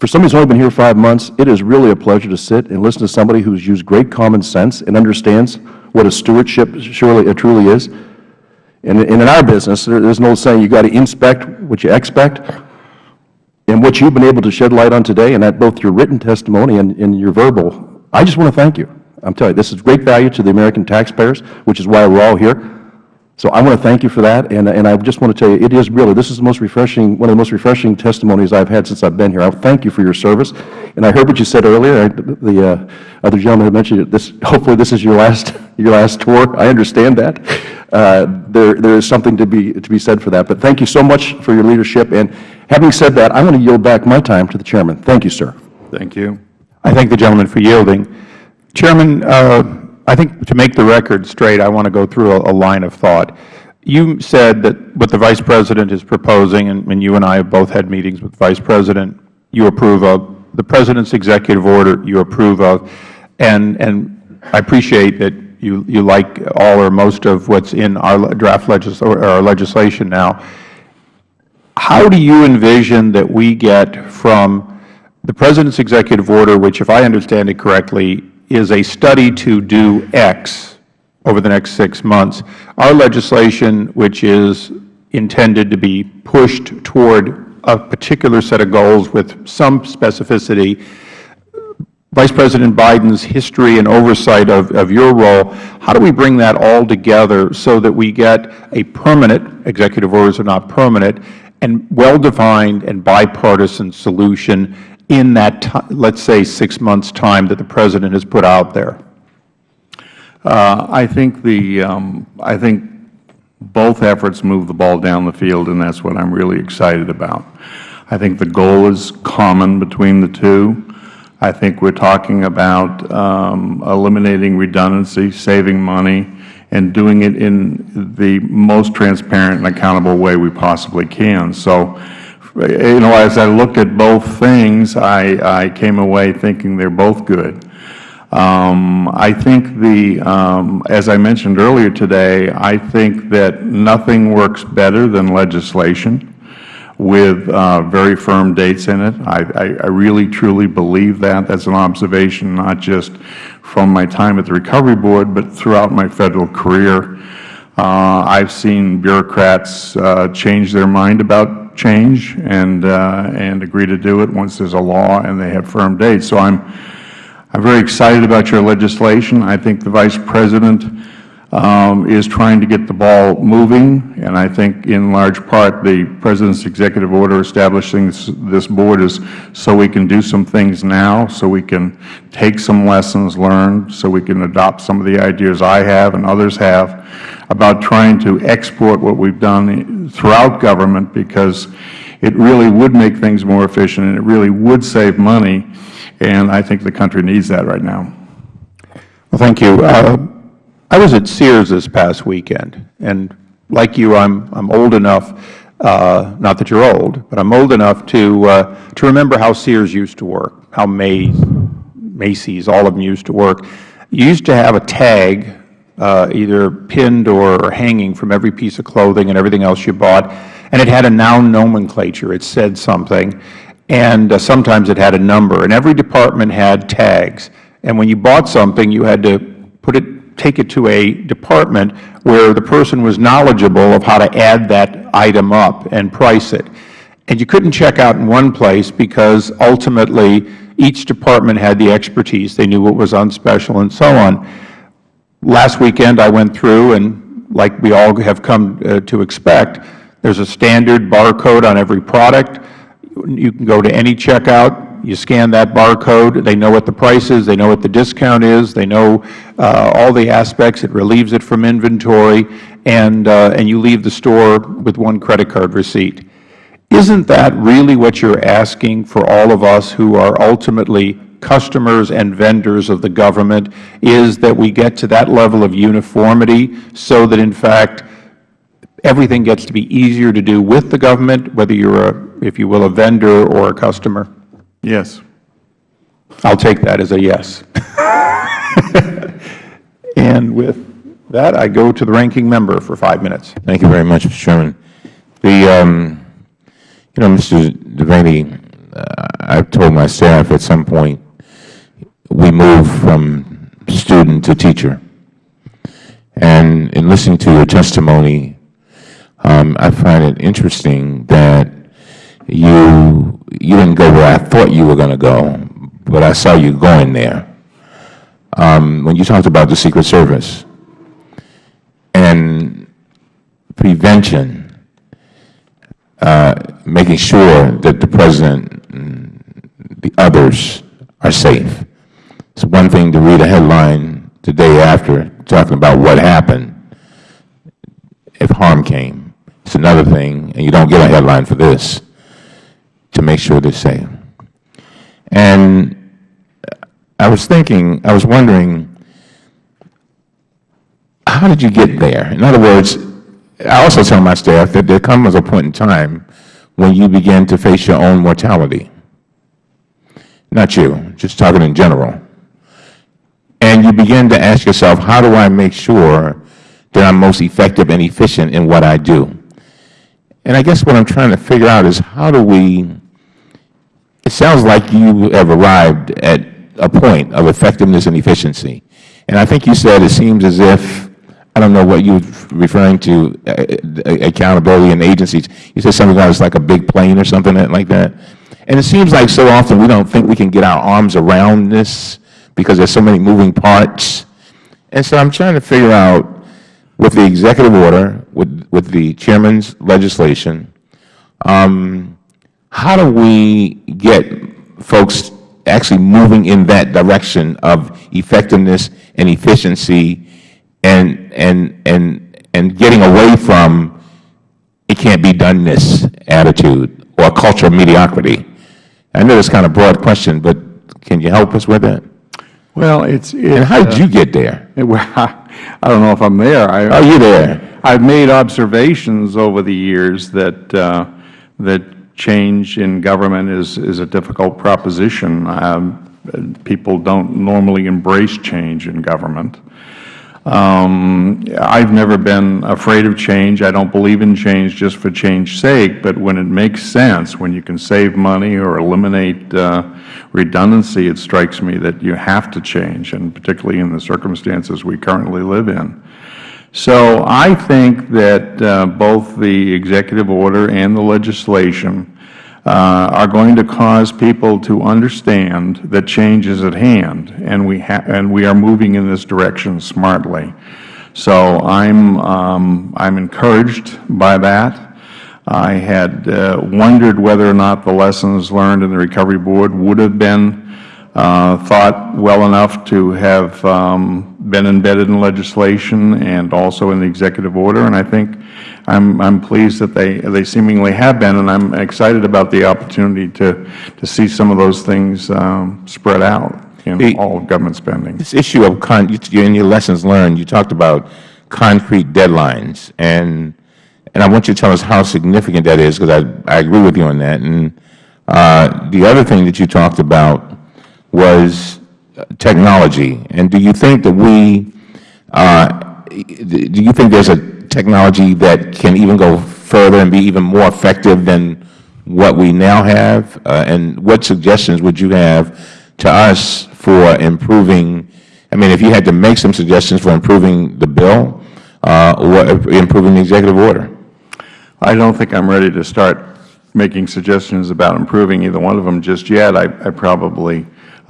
For somebody who's only been here five months, it is really a pleasure to sit and listen to somebody who's used great common sense and understands what a stewardship surely, truly is. And, in our business, there, there's an old saying, you got to inspect what you expect. And what you've been able to shed light on today, and that both your written testimony and, and your verbal, I just want to thank you. I'm telling you, this is great value to the American taxpayers, which is why we're all here. So I want to thank you for that, and, and I just want to tell you, it is really, this is the most refreshing, one of the most refreshing testimonies I've had since I've been here. I thank you for your service. And I heard what you said earlier, I- the uh, other gentleman had mentioned it, this, hopefully this is your last, your last tour. I understand that. Uh, There, there is something to be, to be said for that. But thank you so much for your leadership. And having said that, I want to yield back my time to the chairman. Thank you, sir. Thank you. I thank the gentleman for yielding. Chairman, uh, I think to make the record straight, I want to go through a, a line of thought. You said that what the Vice President is proposing, and, and you and I have both had meetings with the Vice President, you approve of. The President's executive order, you approve of. And, and I appreciate that you, you like all or most of what's in our draft legis, or our legislation now. How do you envision that we get from the President's executive order, which, if I understand it correctly, is a study to do X over the next six months, our legislation, which is intended to be pushed toward a particular set of goals with some specificity, Vice President Biden's history and oversight of, of your role, how do we bring that all together so that we get a permanent, executive orders are not permanent, and well-defined and bipartisan solution in that, let's say, six months' time that the President has put out there? Uh, I think the, um, I think both efforts move the ball down the field, and that's what I'm really excited about. I think the goal is common between the two. I think we're talking about um, eliminating redundancy, saving money, and doing it in the most transparent and accountable way we possibly can. So, you know, as I looked at both things, I, I came away thinking they're both good. Um, I think the, um, as I mentioned earlier today, I think that nothing works better than legislation with uh, very firm dates in it. I, I, I really, truly believe that. That's an observation not just from my time at the Recovery Board, but throughout my Federal career. Uh, I've seen bureaucrats uh, change their mind about change and, uh, and agree to do it once there's a law and they have firm dates. So I'm, I'm very excited about your legislation. I think the Vice President is trying to get the ball moving, and I think in large part the President's executive order establishing this, this board is so we can do some things now, so we can take some lessons learned, so we can adopt some of the ideas I have and others have about trying to export what we've done throughout government because it really would make things more efficient and it really would save money, and I think the country needs that right now. Well, thank you. Uh, I was at Sears this past weekend, and like you, I'm, I'm old enough, uh, not that you're old, but I'm old enough to, uh, to remember how Sears used to work, how Mays, Macy's, all of them used to work. You used to have a tag, uh, either pinned or, or hanging from every piece of clothing and everything else you bought, and it had a noun nomenclature. It said something. and uh, sometimes it had a number. And every department had tags. And when you bought something, you had to put it, take it to a department where the person was knowledgeable of how to add that item up and price it. And you couldn't check out in one place because ultimately each department had the expertise. They knew what was on special and so on. Last weekend I went through and like we all have come uh, to expect, there's a standard barcode on every product. You can go to any checkout, you scan that barcode, they know what the price is, they know what the discount is, they know uh, all the aspects, it relieves it from inventory, and, uh, and you leave the store with one credit card receipt. Isn't that really what you're asking for all of us who are ultimately customers and vendors of the government, is that we get to that level of uniformity so that, in fact, everything gets to be easier to do with the government, whether you're, a, if you will, a vendor or a customer? Yes. I'll take that as a yes. and with that, I go to the ranking member for five minutes. Thank you very much, Mr. Chairman. The, um, you know, Mr. Devaney, uh, I've told my staff at some point, we move from student to teacher. And in listening to your testimony, um, I find it interesting that you you didn't go where I thought you were going to go, but I saw you going there. Um, when you talked about the Secret Service and prevention, uh, making sure that the President and the others are safe. It's one thing to read a headline the day after talking about what happened if harm came. It's another thing, and you don't get a headline for this, to make sure they're safe. And I was thinking, I was wondering, how did you get there? In other words, I also tell my staff that there comes a point in time when you begin to face your own mortality. Not you, just talking in general. And you begin to ask yourself, how do I make sure that I'm most effective and efficient in what I do? And I guess what I'm trying to figure out is how do we, it sounds like you have arrived at a point of effectiveness and efficiency. And I think you said it seems as if, I don't know what you were referring to, uh, uh, accountability and agencies. You said something about it's like a big plane or something like that. And it seems like so often we don't think we can get our arms around this because there's so many moving parts. And so I'm trying to figure out, with the executive order, with, with the chairman's legislation, um, how do we get folks actually moving in that direction of effectiveness and efficiency and, and, and, and getting away from it can't be done this attitude or a culture of mediocrity? I know it's kind of a broad question, but can you help us with that? Well, it's, And how did you get there? Well, I don't know if I'm there. I- Are you there? I've made observations over the years that, uh, that change in government is, is a difficult proposition. Um, People don't normally embrace change in government. Um, I've never been afraid of change. I don't believe in change just for change's sake, but when it makes sense, when you can save money or eliminate uh, redundancy, it strikes me that you have to change, and particularly in the circumstances we currently live in. So I think that uh, both the executive order and the legislation uh, are going to cause people to understand that change is at hand, and we, and we are moving in this direction smartly. So I'm, um, I'm encouraged by that. I had uh, wondered whether or not the lessons learned in the Recovery Board would have been uh, thought well enough to have um, been embedded in legislation and also in the executive order, and I think I'm, I'm pleased that they, they seemingly have been, and I'm excited about the opportunity to, to see some of those things um, spread out in The- all of government spending. This issue of, con you- in your lessons learned, you talked about concrete deadlines, and, and I want you to tell us how significant that is, because I, I agree with you on that. And uh, the other thing that you talked about was technology. And do you think that we, uh, do you think there's a technology that can even go further and be even more effective than what we now have? Uh, and what suggestions would you have to us for improving, I mean, if you had to make some suggestions for improving the bill uh, or improving the executive order? I don't think I'm ready to start making suggestions about improving either one of them just yet. I, I probably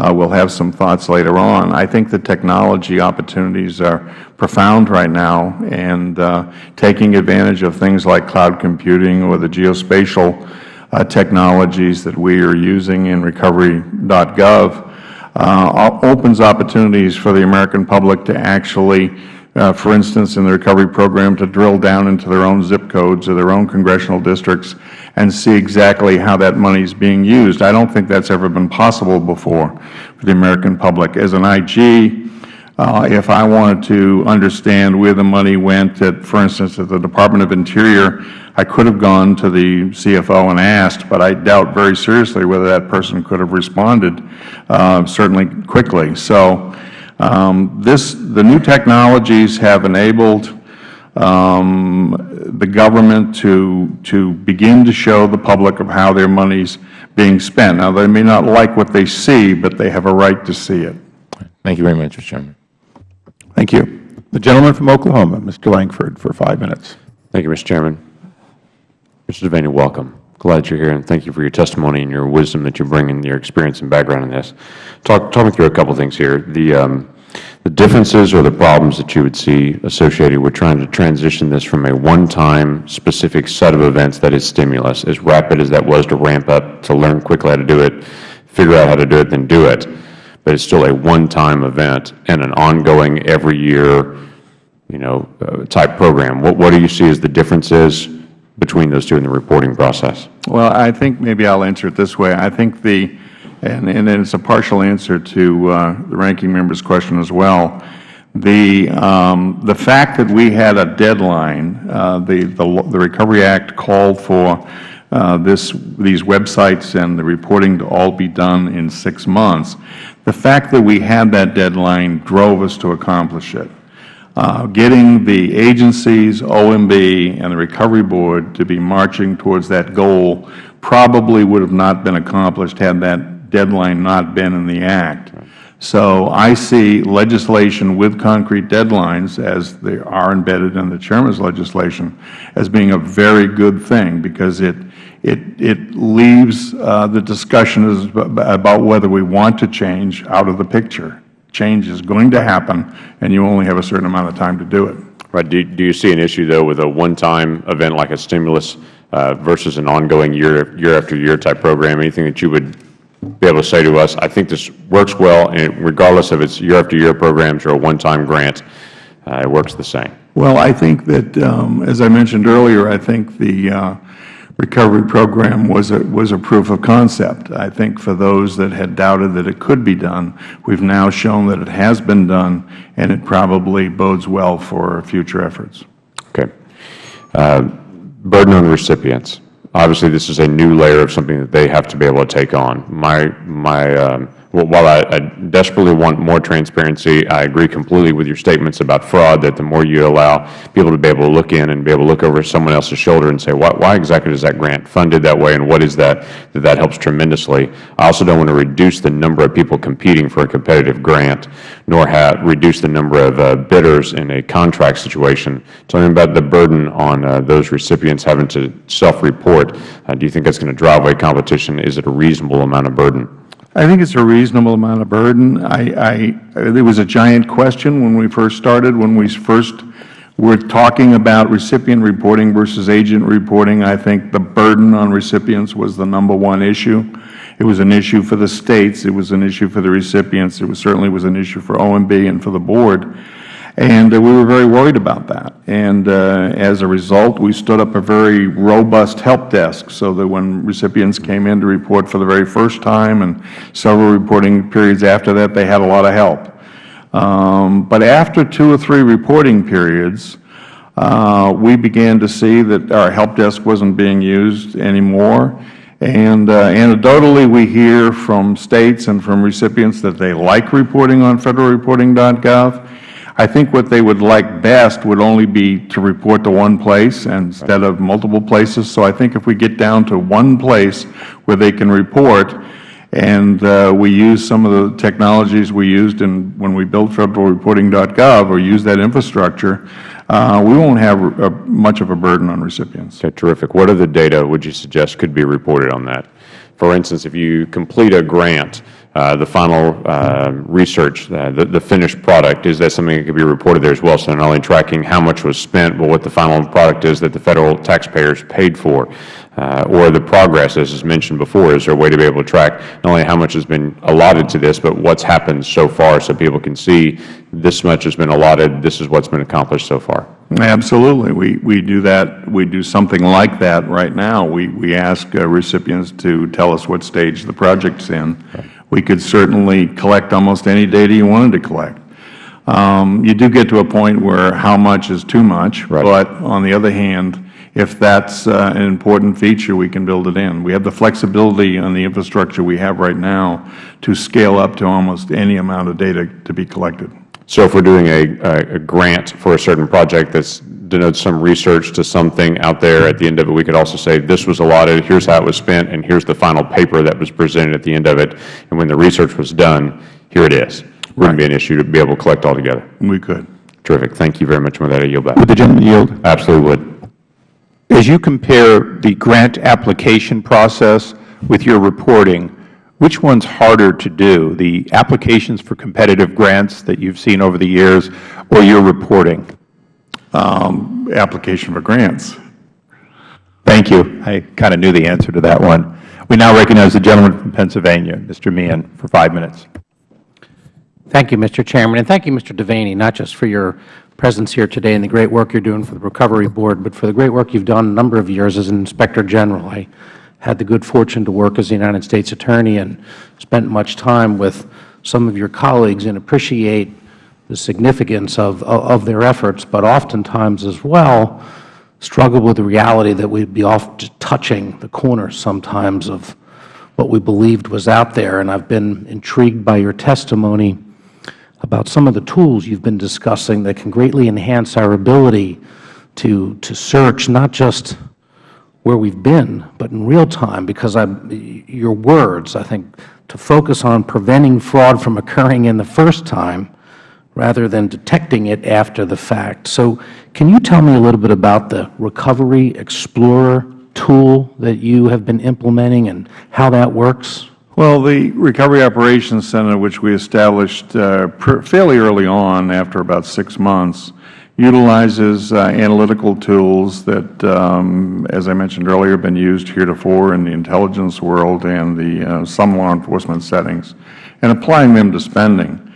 will have some thoughts later on. I think the technology opportunities are profound right now, and uh, taking advantage of things like cloud computing or the geospatial uh, technologies that we are using in recovery.gov uh, opens opportunities for the American public to actually uh, for instance, in the recovery program, to drill down into their own zip codes or their own congressional districts and see exactly how that money is being used. I don't think that's ever been possible before for the American public. As an IG, uh, if I wanted to understand where the money went, at, for instance, at the Department of Interior, I could have gone to the CFO and asked, but I doubt very seriously whether that person could have responded uh, certainly quickly. So this, the new technologies have enabled um, the government to, to begin to show the public of how their money is being spent. Now, they may not like what they see, but they have a right to see it. Thank you very much, Mr. Chairman. Thank you. The gentleman from Oklahoma, Mr. Lankford, for five minutes. Thank you, Mr. Chairman. Mr. Devaney, welcome. Glad you're here, and thank you for your testimony and your wisdom that you bring and your experience and background in this. Talk, talk me through a couple of things here. The, um, the differences or the problems that you would see associated with trying to transition this from a one-time specific set of events that is stimulus, as rapid as that was to ramp up, to learn quickly how to do it, figure out how to do it, then do it, but it's still a one-time event and an ongoing every year, you know, uh, type program. What, what do you see as the differences between those two in the reporting process? Well, I think maybe I'll answer it this way. I think the, and, and it's a partial answer to uh, the ranking member's question as well. The, um, the fact that we had a deadline, uh, the, the, the Recovery Act called for uh, this, these websites and the reporting to all be done in six months. The fact that we had that deadline drove us to accomplish it. Uh, getting the agencies, OMB, and the Recovery Board to be marching towards that goal probably would have not been accomplished had that deadline not been in the Act. So I see legislation with concrete deadlines, as they are embedded in the Chairman's legislation, as being a very good thing because it, it, it leaves uh, the discussion about whether we want to change out of the picture change is going to happen, and you only have a certain amount of time to do it. Right. Do, do you see an issue, though, with a one-time event like a stimulus uh, versus an ongoing year, year after year type program? Anything that you would be able to say to us, I think this works well, and regardless of its year after year programs or a one-time grant, uh, it works the same? Well, I think that, um, as I mentioned earlier, I think the uh, recovery program was a, was a proof of concept. I think for those that had doubted that it could be done, we've now shown that it has been done, and it probably bodes well for future efforts. Okay. Uh, burden on the recipients. Obviously, this is a new layer of something that they have to be able to take on. My, my um, while I, I, desperately want more transparency, I agree completely with your statements about fraud, that the more you allow people to be able to look in and be able to look over someone else's shoulder and say, why, why exactly is that grant funded that way and what is that, that that helps tremendously. I also don't want to reduce the number of people competing for a competitive grant, nor have, reduce the number of uh, bidders in a contract situation. Tell me about the burden on uh, those recipients having to self-report. Uh, do you think that's going to drive away competition? Is it a reasonable amount of burden? I think it's a reasonable amount of burden. I, I, there was a giant question when we first started, when we first were talking about recipient reporting versus agent reporting. I think the burden on recipients was the number one issue. It was an issue for the States. It was an issue for the recipients. It was, certainly was an issue for OMB and for the Board. And uh, we were very worried about that. And uh, as a result, we stood up a very robust help desk so that when recipients came in to report for the very first time and several reporting periods after that, they had a lot of help. Um, but after two or three reporting periods, uh, we began to see that our help desk wasn't being used anymore. And uh, anecdotally, we hear from States and from recipients that they like reporting on federalreporting.gov. I think what they would like best would only be to report to one place instead of multiple places. So I think if we get down to one place where they can report, and uh, we use some of the technologies we used in, when we built federalreporting.gov or use that infrastructure, uh, we won't have a, much of a burden on recipients. Okay, terrific. What other data would you suggest could be reported on that? For instance, if you complete a grant, the final uh, research, uh, the, the finished product, is that something that could be reported there as well? So not only tracking how much was spent, but what the final product is that the Federal taxpayers paid for, uh, or the progress, as is mentioned before. Is there a way to be able to track not only how much has been allotted to this, but what's happened so far so people can see this much has been allotted, this is what's been accomplished so far? Absolutely. We, we do that. We do something like that right now. We, we ask uh, recipients to tell us what stage the project's in. We could certainly collect almost any data you wanted to collect. Um, you do get to a point where how much is too much, but on the other hand, if that's uh, an important feature, we can build it in. We have the flexibility on the infrastructure we have right now to scale up to almost any amount of data to be collected. So if we're doing a, a, grant for a certain project that denotes some research to something out there, at the end of it, we could also say, this was allotted, here's how it was spent, and here's the final paper that was presented at the end of it. And when the research was done, here it is. Wouldn't be an issue to be able to collect all together. We could. Terrific. Thank you very much. With that, I yield back. Would the gentleman yield? Absolutely would. As you compare the grant application process with your reporting, which one's harder to do, the applications for competitive grants that you've seen over the years or your reporting? Um, application for grants. Thank you. I kind of knew the answer to that one. We now recognize the gentleman from Pennsylvania, Mr. Meehan, for five minutes. Thank you, Mr. Chairman, and thank you, Mr. Devaney, not just for your presence here today and the great work you're doing for the Recovery Board, but for the great work you've done a number of years as an Inspector General. I had the good fortune to work as a United States Attorney and spent much time with some of your colleagues and appreciate the significance of, of their efforts, but oftentimes as well struggle with the reality that we'd be off touching the corners sometimes of what we believed was out there. And I've been intrigued by your testimony about some of the tools you've been discussing that can greatly enhance our ability to, to search not just where we've been, but in real time, because I, your words, I think, to focus on preventing fraud from occurring in the first time rather than detecting it after the fact. So can you tell me a little bit about the Recovery Explorer tool that you have been implementing and how that works? Well, the Recovery Operations Center, which we established uh, fairly early on after about six months, utilizes uh, analytical tools that, um, as I mentioned earlier, have been used heretofore in the intelligence world and the uh, some law enforcement settings, and applying them to spending.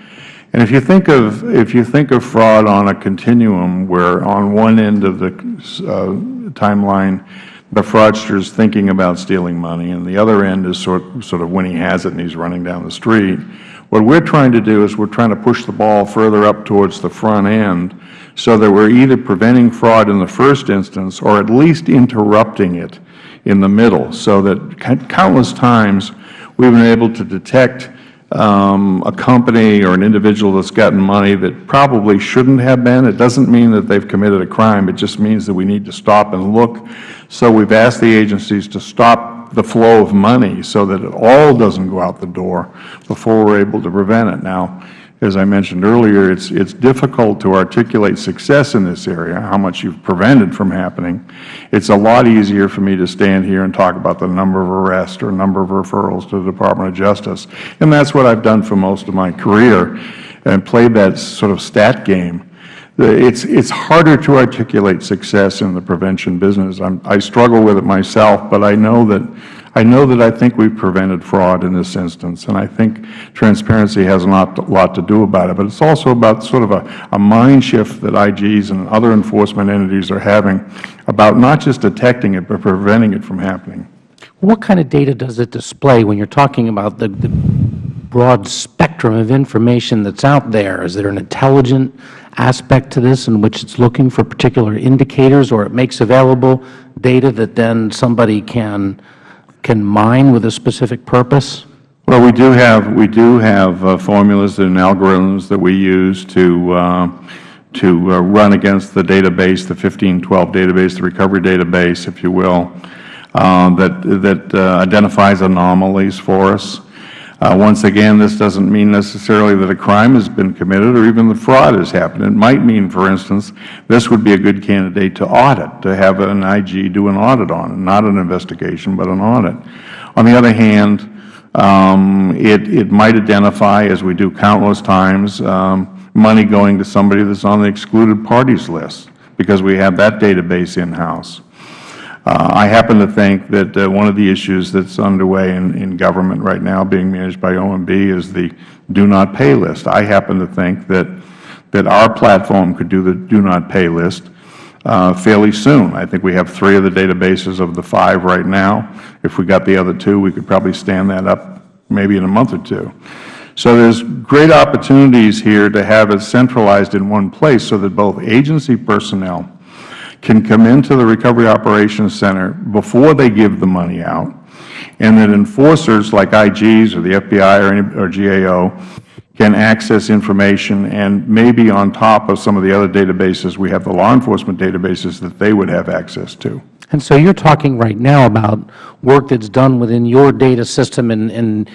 And if you think of if you think of fraud on a continuum, where on one end of the uh, timeline the fraudster is thinking about stealing money, and the other end is sort, sort of when he has it and he's running down the street. What we're trying to do is we're trying to push the ball further up towards the front end so that we're either preventing fraud in the first instance or at least interrupting it in the middle, so that countless times we've been able to detect Um, a company or an individual that's gotten money that probably shouldn't have been. It doesn't mean that they've committed a crime. It just means that we need to stop and look. So we've asked the agencies to stop the flow of money so that it all doesn't go out the door before we're able to prevent it. Now, as I mentioned earlier, it's, it's difficult to articulate success in this area, how much you've prevented from happening. It's a lot easier for me to stand here and talk about the number of arrests or number of referrals to the Department of Justice. And that's what I've done for most of my career and played that sort of stat game. It's, it's harder to articulate success in the prevention business. I'm, I struggle with it myself, but I know that I know that I think we've prevented fraud in this instance, and I think transparency has a lot, to do about it. But it's also about sort of a, a mind shift that IGs and other enforcement entities are having about not just detecting it, but preventing it from happening. What kind of data does it display when you're talking about the, the broad spectrum of information that's out there? Is there an intelligent aspect to this in which it's looking for particular indicators or it makes available data that then somebody can can mine with a specific purpose? Well, we do have, we do have uh, formulas and algorithms that we use to, uh, to uh, run against the database, the 1512 database, the recovery database, if you will, uh, that, that uh, identifies anomalies for us. Uh, once again, this doesn't mean necessarily that a crime has been committed or even the fraud has happened. It might mean, for instance, this would be a good candidate to audit, to have an IG do an audit on it, not an investigation, but an audit. On the other hand, um, it, it might identify, as we do countless times, um, money going to somebody that's on the excluded parties list because we have that database in-house. Uh, I happen to think that uh, one of the issues that's underway in, in government right now being managed by OMB is the do not pay list. I happen to think that, that our platform could do the do not pay list uh, fairly soon. I think we have three of the databases of the five right now. If we got the other two, we could probably stand that up maybe in a month or two. So there's great opportunities here to have it centralized in one place so that both agency personnel can come into the Recovery Operations Center before they give the money out, and that enforcers like IGs or the FBI or, or GAO can access information and maybe on top of some of the other databases, we have the law enforcement databases that they would have access to. And so you're talking right now about work that's done within your data system and, and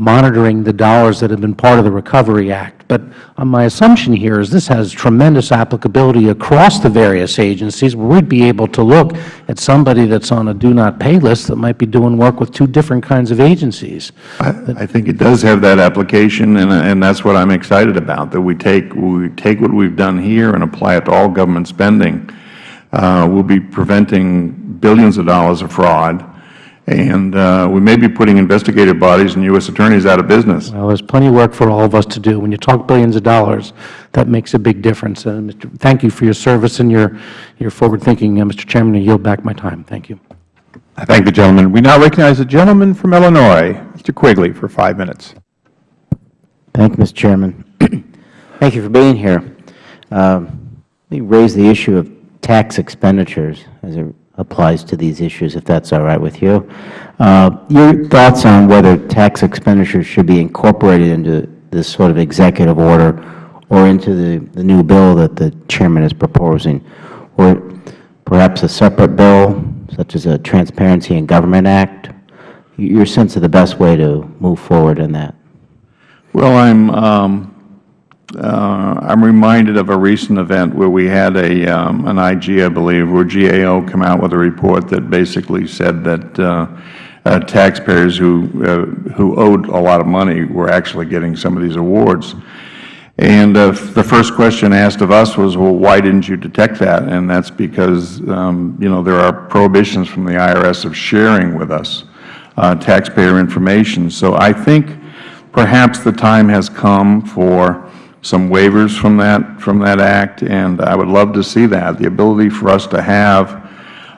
monitoring the dollars that have been part of the Recovery Act. But uh, my assumption here is this has tremendous applicability across the various agencies where we'd be able to look at somebody that's on a do not pay list that might be doing work with two different kinds of agencies. I, I think it does have that application, and, and that's what I'm excited about, that we take, we take what we've done here and apply it to all government spending. Uh, we'll be preventing billions of dollars of fraud, and uh, we may be putting investigative bodies and U.S. attorneys out of business. Well, there's plenty of work for all of us to do. When you talk billions of dollars, that makes a big difference. And Mr. thank you for your service and your, your forward thinking. Uh, Mr. Chairman, I yield back my time. Thank you. I thank the gentleman. We now recognize the gentleman from Illinois, Mr. Quigley, for five minutes. Thank you, Mr. Chairman. Thank you for being here. Um, let me raise the issue of tax expenditures as it applies to these issues, if that's all right with you. Uh, your thoughts on whether tax expenditures should be incorporated into this sort of executive order or into the, the new bill that the Chairman is proposing, or perhaps a separate bill, such as a Transparency in Government Act? Your sense of the best way to move forward in that? Well, I'm, um, I'm reminded of a recent event where we had a, um, an IG, I believe, where GAO come out with a report that basically said that uh, uh, taxpayers who, uh, who owed a lot of money were actually getting some of these awards. And uh, the first question asked of us was, well, why didn't you detect that? And that's because, um, you know, there are prohibitions from the IRS of sharing with us uh, taxpayer information. So I think perhaps the time has come for some waivers from that, from that Act, and I would love to see that, the ability for us to have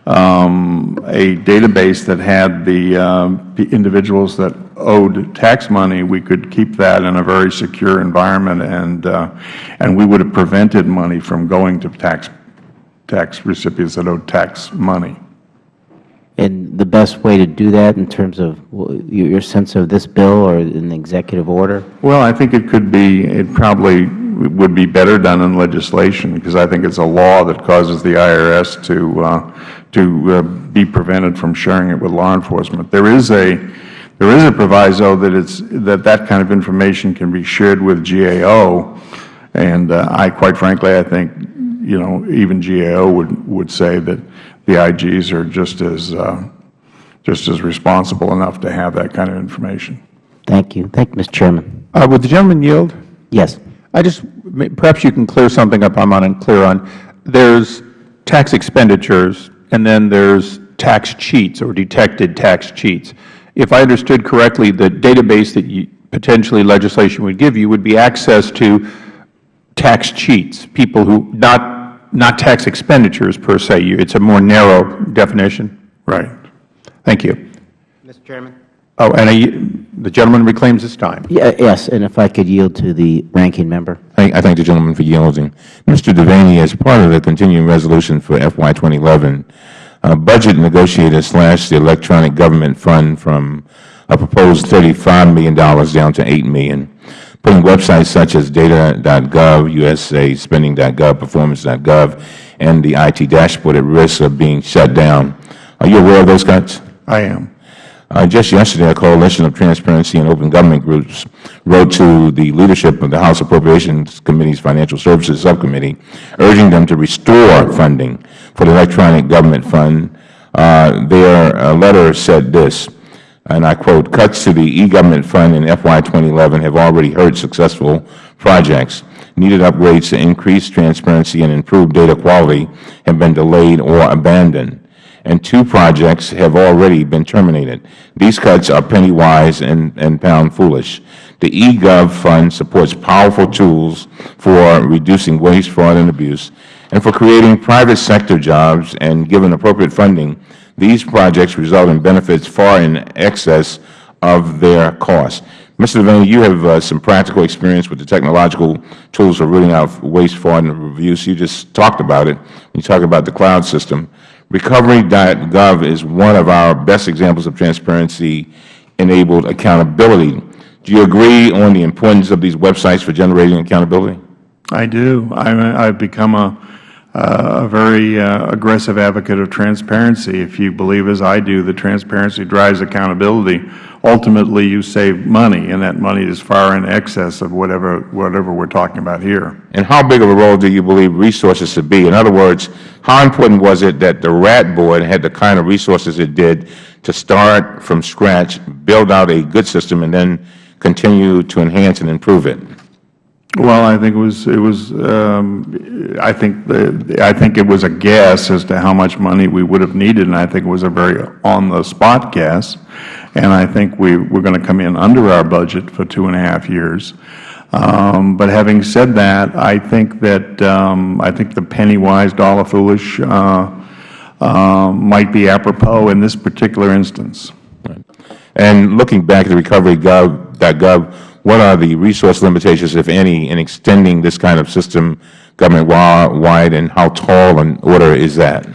um, a database that had the, um, the individuals that owed tax money, we could keep that in a very secure environment, and, uh, and we would have prevented money from going to tax, tax recipients that owed tax money. The best way to do that in terms of your sense of this bill or an executive order? Well, I think it could be, it probably would be better done in legislation, because I think it's a law that causes the IRS to, uh, to uh, be prevented from sharing it with law enforcement. There is a, there is a proviso that it's, that that kind of information can be shared with GAO, and uh, I, quite frankly, I think, you know, even GAO would, would say that the IGs are just as, uh, just as responsible enough to have that kind of information. Thank you. Thank you, Mr. Chairman. Uh, would the gentleman yield? Yes. I just, perhaps you can clear something up I'm unclear on. There's tax expenditures, and then there's tax cheats or detected tax cheats. If I understood correctly, the database that you, potentially legislation would give you would be access to tax cheats, people who, not not tax expenditures per se. It's a more narrow definition. Right. Thank you. Mr. Chairman? Oh, and I- the gentleman reclaims his time. Yeah, yes, and if I could yield to the ranking member. I I thank the gentleman for yielding. Mr. Devaney, as part of the continuing resolution for FY 2011, uh, budget negotiators slashed the electronic government fund from a proposed $35 million down to 8 million, putting websites such as data.gov, USA Spending.gov, Performance.gov, and the IT dashboard at risk of being shut down. Are you aware of those cuts? I am. Uh, just yesterday, a coalition of transparency and open government groups wrote to the leadership of the House Appropriations Committee's Financial Services Subcommittee, urging them to restore funding for the Electronic Government Fund. Uh, their uh, letter said this, and I quote, cuts to the e-government fund in FY 2011 have already hurt successful projects. Needed upgrades to increase transparency and improve data quality have been delayed or abandoned and two projects have already been terminated. These cuts are penny-wise and, and pound-foolish. The eGov fund supports powerful tools for reducing waste, fraud, and abuse, and for creating private sector jobs, and given appropriate funding, these projects result in benefits far in excess of their cost. Mr. Devaney, you have uh, some practical experience with the technological tools for rooting out waste, fraud, and abuse. You just talked about it. You talk about the cloud system. Recovery.gov is one of our best examples of transparency-enabled accountability. Do you agree on the importance of these websites for generating accountability? I do. I have become a, a very uh, aggressive advocate of transparency. If you believe, as I do, that transparency drives accountability, ultimately you save money, and that money is far in excess of whatever, whatever we are talking about here. And how big of a role do you believe resources to be? In other words, how important was it that the RAT Board had the kind of resources it did to start from scratch, build out a good system, and then continue to enhance and improve it? Well, I think it was it was um, I think the I think it was a guess as to how much money we would have needed, and I think it was a very on the spot guess, and I think we we're going to come in under our budget for two and a half years. Um, but having said that, I think that um, I think the penny wise, dollar foolish uh, uh, might be apropos in this particular instance. And looking back at the recovery.gov, what are the resource limitations, if any, in extending this kind of system government-wide, and how tall an order is that?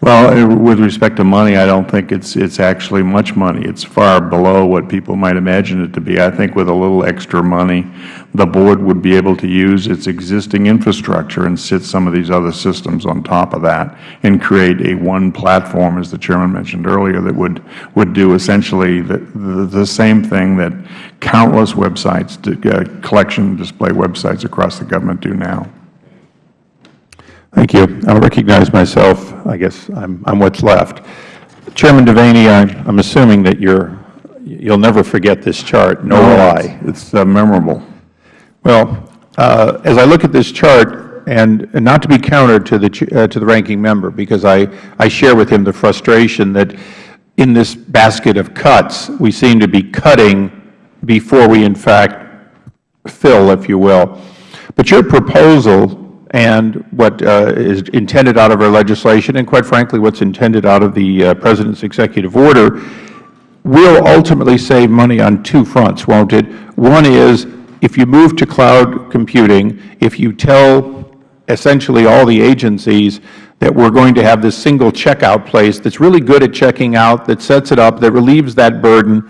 Well, uh, with respect to money, I don't think it's it's actually much money. It's far below what people might imagine it to be. I think with a little extra money, the Board would be able to use its existing infrastructure and sit some of these other systems on top of that and create a one platform, as the Chairman mentioned earlier, that would, would do essentially the, the, the same thing that countless websites, uh, collection display websites across the government do now. Thank you. I'll recognize myself. I guess I'm, I'm what's left. Chairman Devaney, I'm, I'm assuming that you're, you'll never forget this chart, nor will I. It's uh, memorable. Well, uh, as I look at this chart, and, and not to be counter to the, uh, to the ranking member, because I, I share with him the frustration that in this basket of cuts, we seem to be cutting before we in fact fill, if you will. But your proposal and what uh, is intended out of our legislation, and quite frankly what's intended out of the uh, President's executive order, will ultimately save money on two fronts, won't it? One is if you move to cloud computing, if you tell essentially all the agencies that we are going to have this single checkout place that's really good at checking out, that sets it up, that relieves that burden,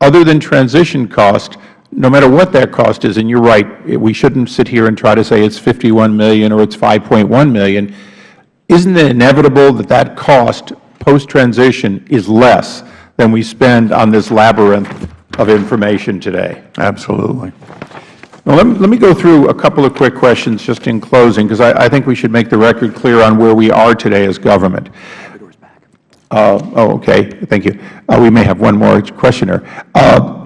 other than transition cost, no matter what that cost is, and you are right, we shouldn't sit here and try to say it's 51 million or it's 5.1 million, isn't it inevitable that that cost post-transition is less than we spend on this labyrinth of information today? Absolutely. Now, let me, let me go through a couple of quick questions just in closing, because I, I think we should make the record clear on where we are today as government. Uh, oh, okay. Thank you. Uh, we may have one more questioner. Uh,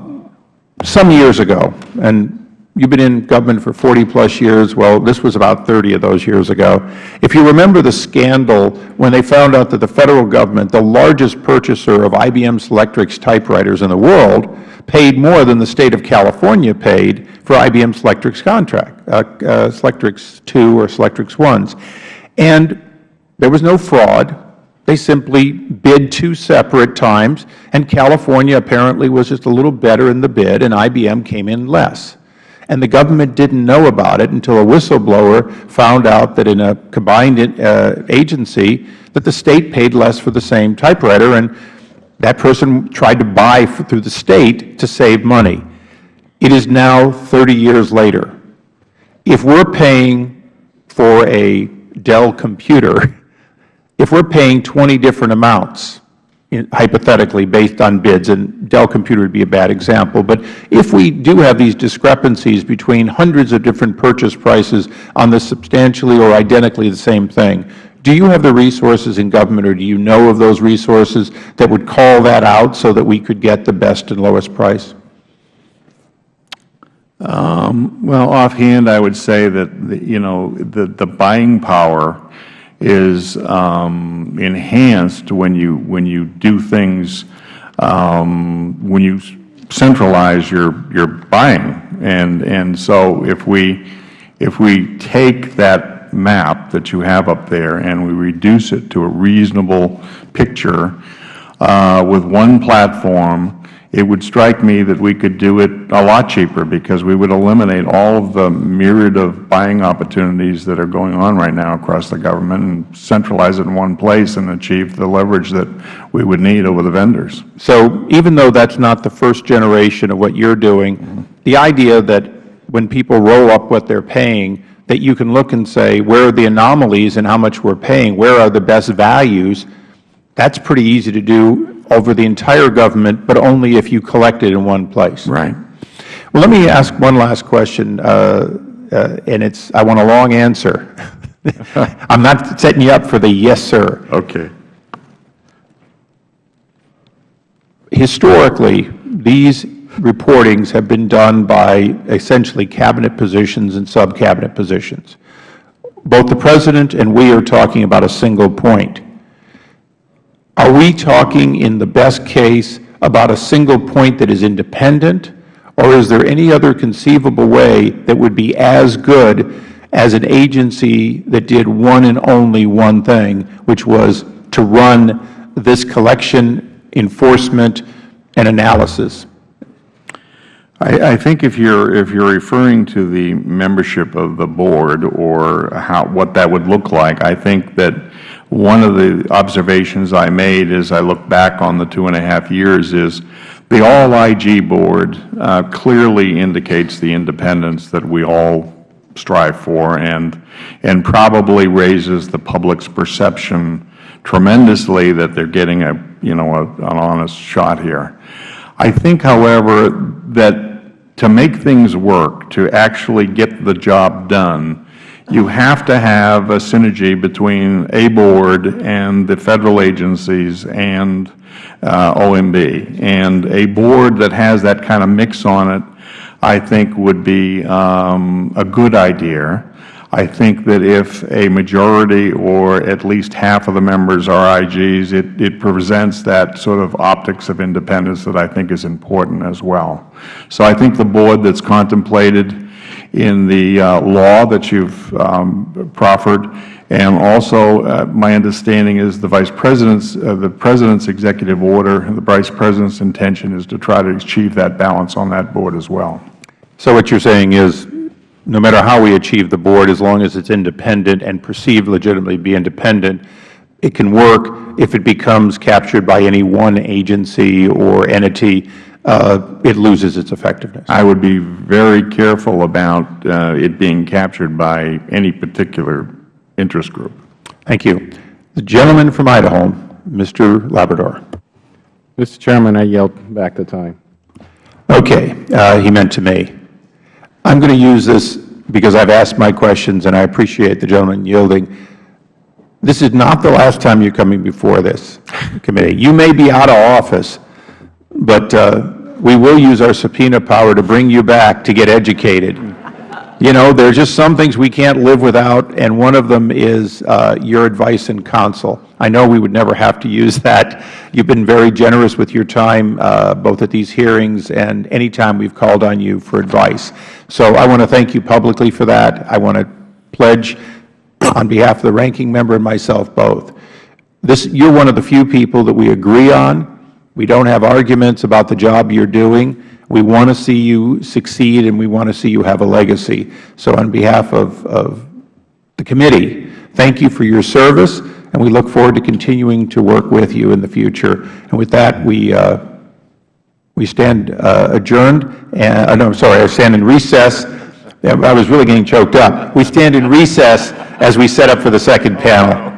some years ago, and you've been in government for 40 plus years, well, this was about 30 of those years ago. If you remember the scandal when they found out that the Federal Government, the largest purchaser of IBM Selectrix typewriters in the world, paid more than the State of California paid for IBM Selectrix contract, uh, uh, Selectrix 2 or Selectrix 1s. And there was no fraud. They simply bid two separate times, and California apparently was just a little better in the bid, and IBM came in less. And the government didn't know about it until a whistleblower found out that in a combined uh, agency that the State paid less for the same typewriter. And That person tried to buy through the State to save money. It is now 30 years later. If we're paying for a Dell computer, if we're paying 20 different amounts, hypothetically based on bids, and Dell computer would be a bad example, but if we do have these discrepancies between hundreds of different purchase prices on the substantially or identically the same thing, do you have the resources in government, or do you know of those resources that would call that out so that we could get the best and lowest price? Um, Well, offhand, I would say that, you know, the the buying power is um, enhanced when you, when you do things, um, when you centralize your, your buying. And, and so if we, if we take that map that you have up there and we reduce it to a reasonable picture uh, with one platform, it would strike me that we could do it a lot cheaper because we would eliminate all of the myriad of buying opportunities that are going on right now across the government and centralize it in one place and achieve the leverage that we would need over the vendors. So even though that's not the first generation of what you're doing, the idea that when people roll up what they're paying, that you can look and say, where are the anomalies and how much we're paying, where are the best values, that's pretty easy to do over the entire government, but only if you collect it in one place. Right. Well, let me ask one last question, uh, uh, and it's, I want a long answer. I'm not setting you up for the yes, sir. Okay. Historically, these reportings have been done by essentially cabinet positions and sub-cabinet positions. Both the President and we are talking about a single point. Are we talking in the best case about a single point that is independent, or is there any other conceivable way that would be as good as an agency that did one and only one thing, which was to run this collection, enforcement, and analysis? I, I think if you're, if you're referring to the membership of the board or how, what that would look like, I think that one of the observations I made as I look back on the two and a half years is the all-IG board uh, clearly indicates the independence that we all strive for and, and probably raises the public's perception tremendously that they're getting a, you know, a, an honest shot here. I think, however, that to make things work, to actually get the job done, you have to have a synergy between a board and the Federal agencies and uh, OMB. And a board that has that kind of mix on it, I think would be um, a good idea. I think that if a majority or at least half of the members are IGs, it, it presents that sort of optics of independence that I think is important as well. So I think the board that's contemplated in the uh, law that you've um, proffered, and also uh, my understanding is the Vice President's, uh, the President's executive order, the Vice President's intention is to try to achieve that balance on that board as well. So what you're saying is, no matter how we achieve the board, as long as it's independent and perceived legitimately be independent, it can work. If it becomes captured by any one agency or entity, it loses its effectiveness. I would be very careful about uh, it being captured by any particular interest group. Thank you. The gentleman from Idaho, Mr. Labrador. Mr. Chairman, I yield back the time. Okay, uh, he meant to me. I'm going to use this because I've asked my questions, and I appreciate the gentleman yielding. This is not the last time you're coming before this committee. You may be out of office, but uh, we will use our subpoena power to bring you back to get educated. You know, there are just some things we can't live without, and one of them is uh, your advice and counsel. I know we would never have to use that. You've been very generous with your time, uh, both at these hearings and any time we've called on you for advice. So I want to thank you publicly for that. I want to pledge on behalf of the ranking member and myself both. This, you're one of the few people that we agree on. We don't have arguments about the job you're doing. We want to see you succeed, and we want to see you have a legacy. So on behalf of, of the committee, thank you for your service, and we look forward to continuing to work with you in the future. And with that, we, uh, we stand uh, adjourned, and, uh, no, I'm sorry, I stand in recess. I was really getting choked up. We stand in recess as we set up for the second panel.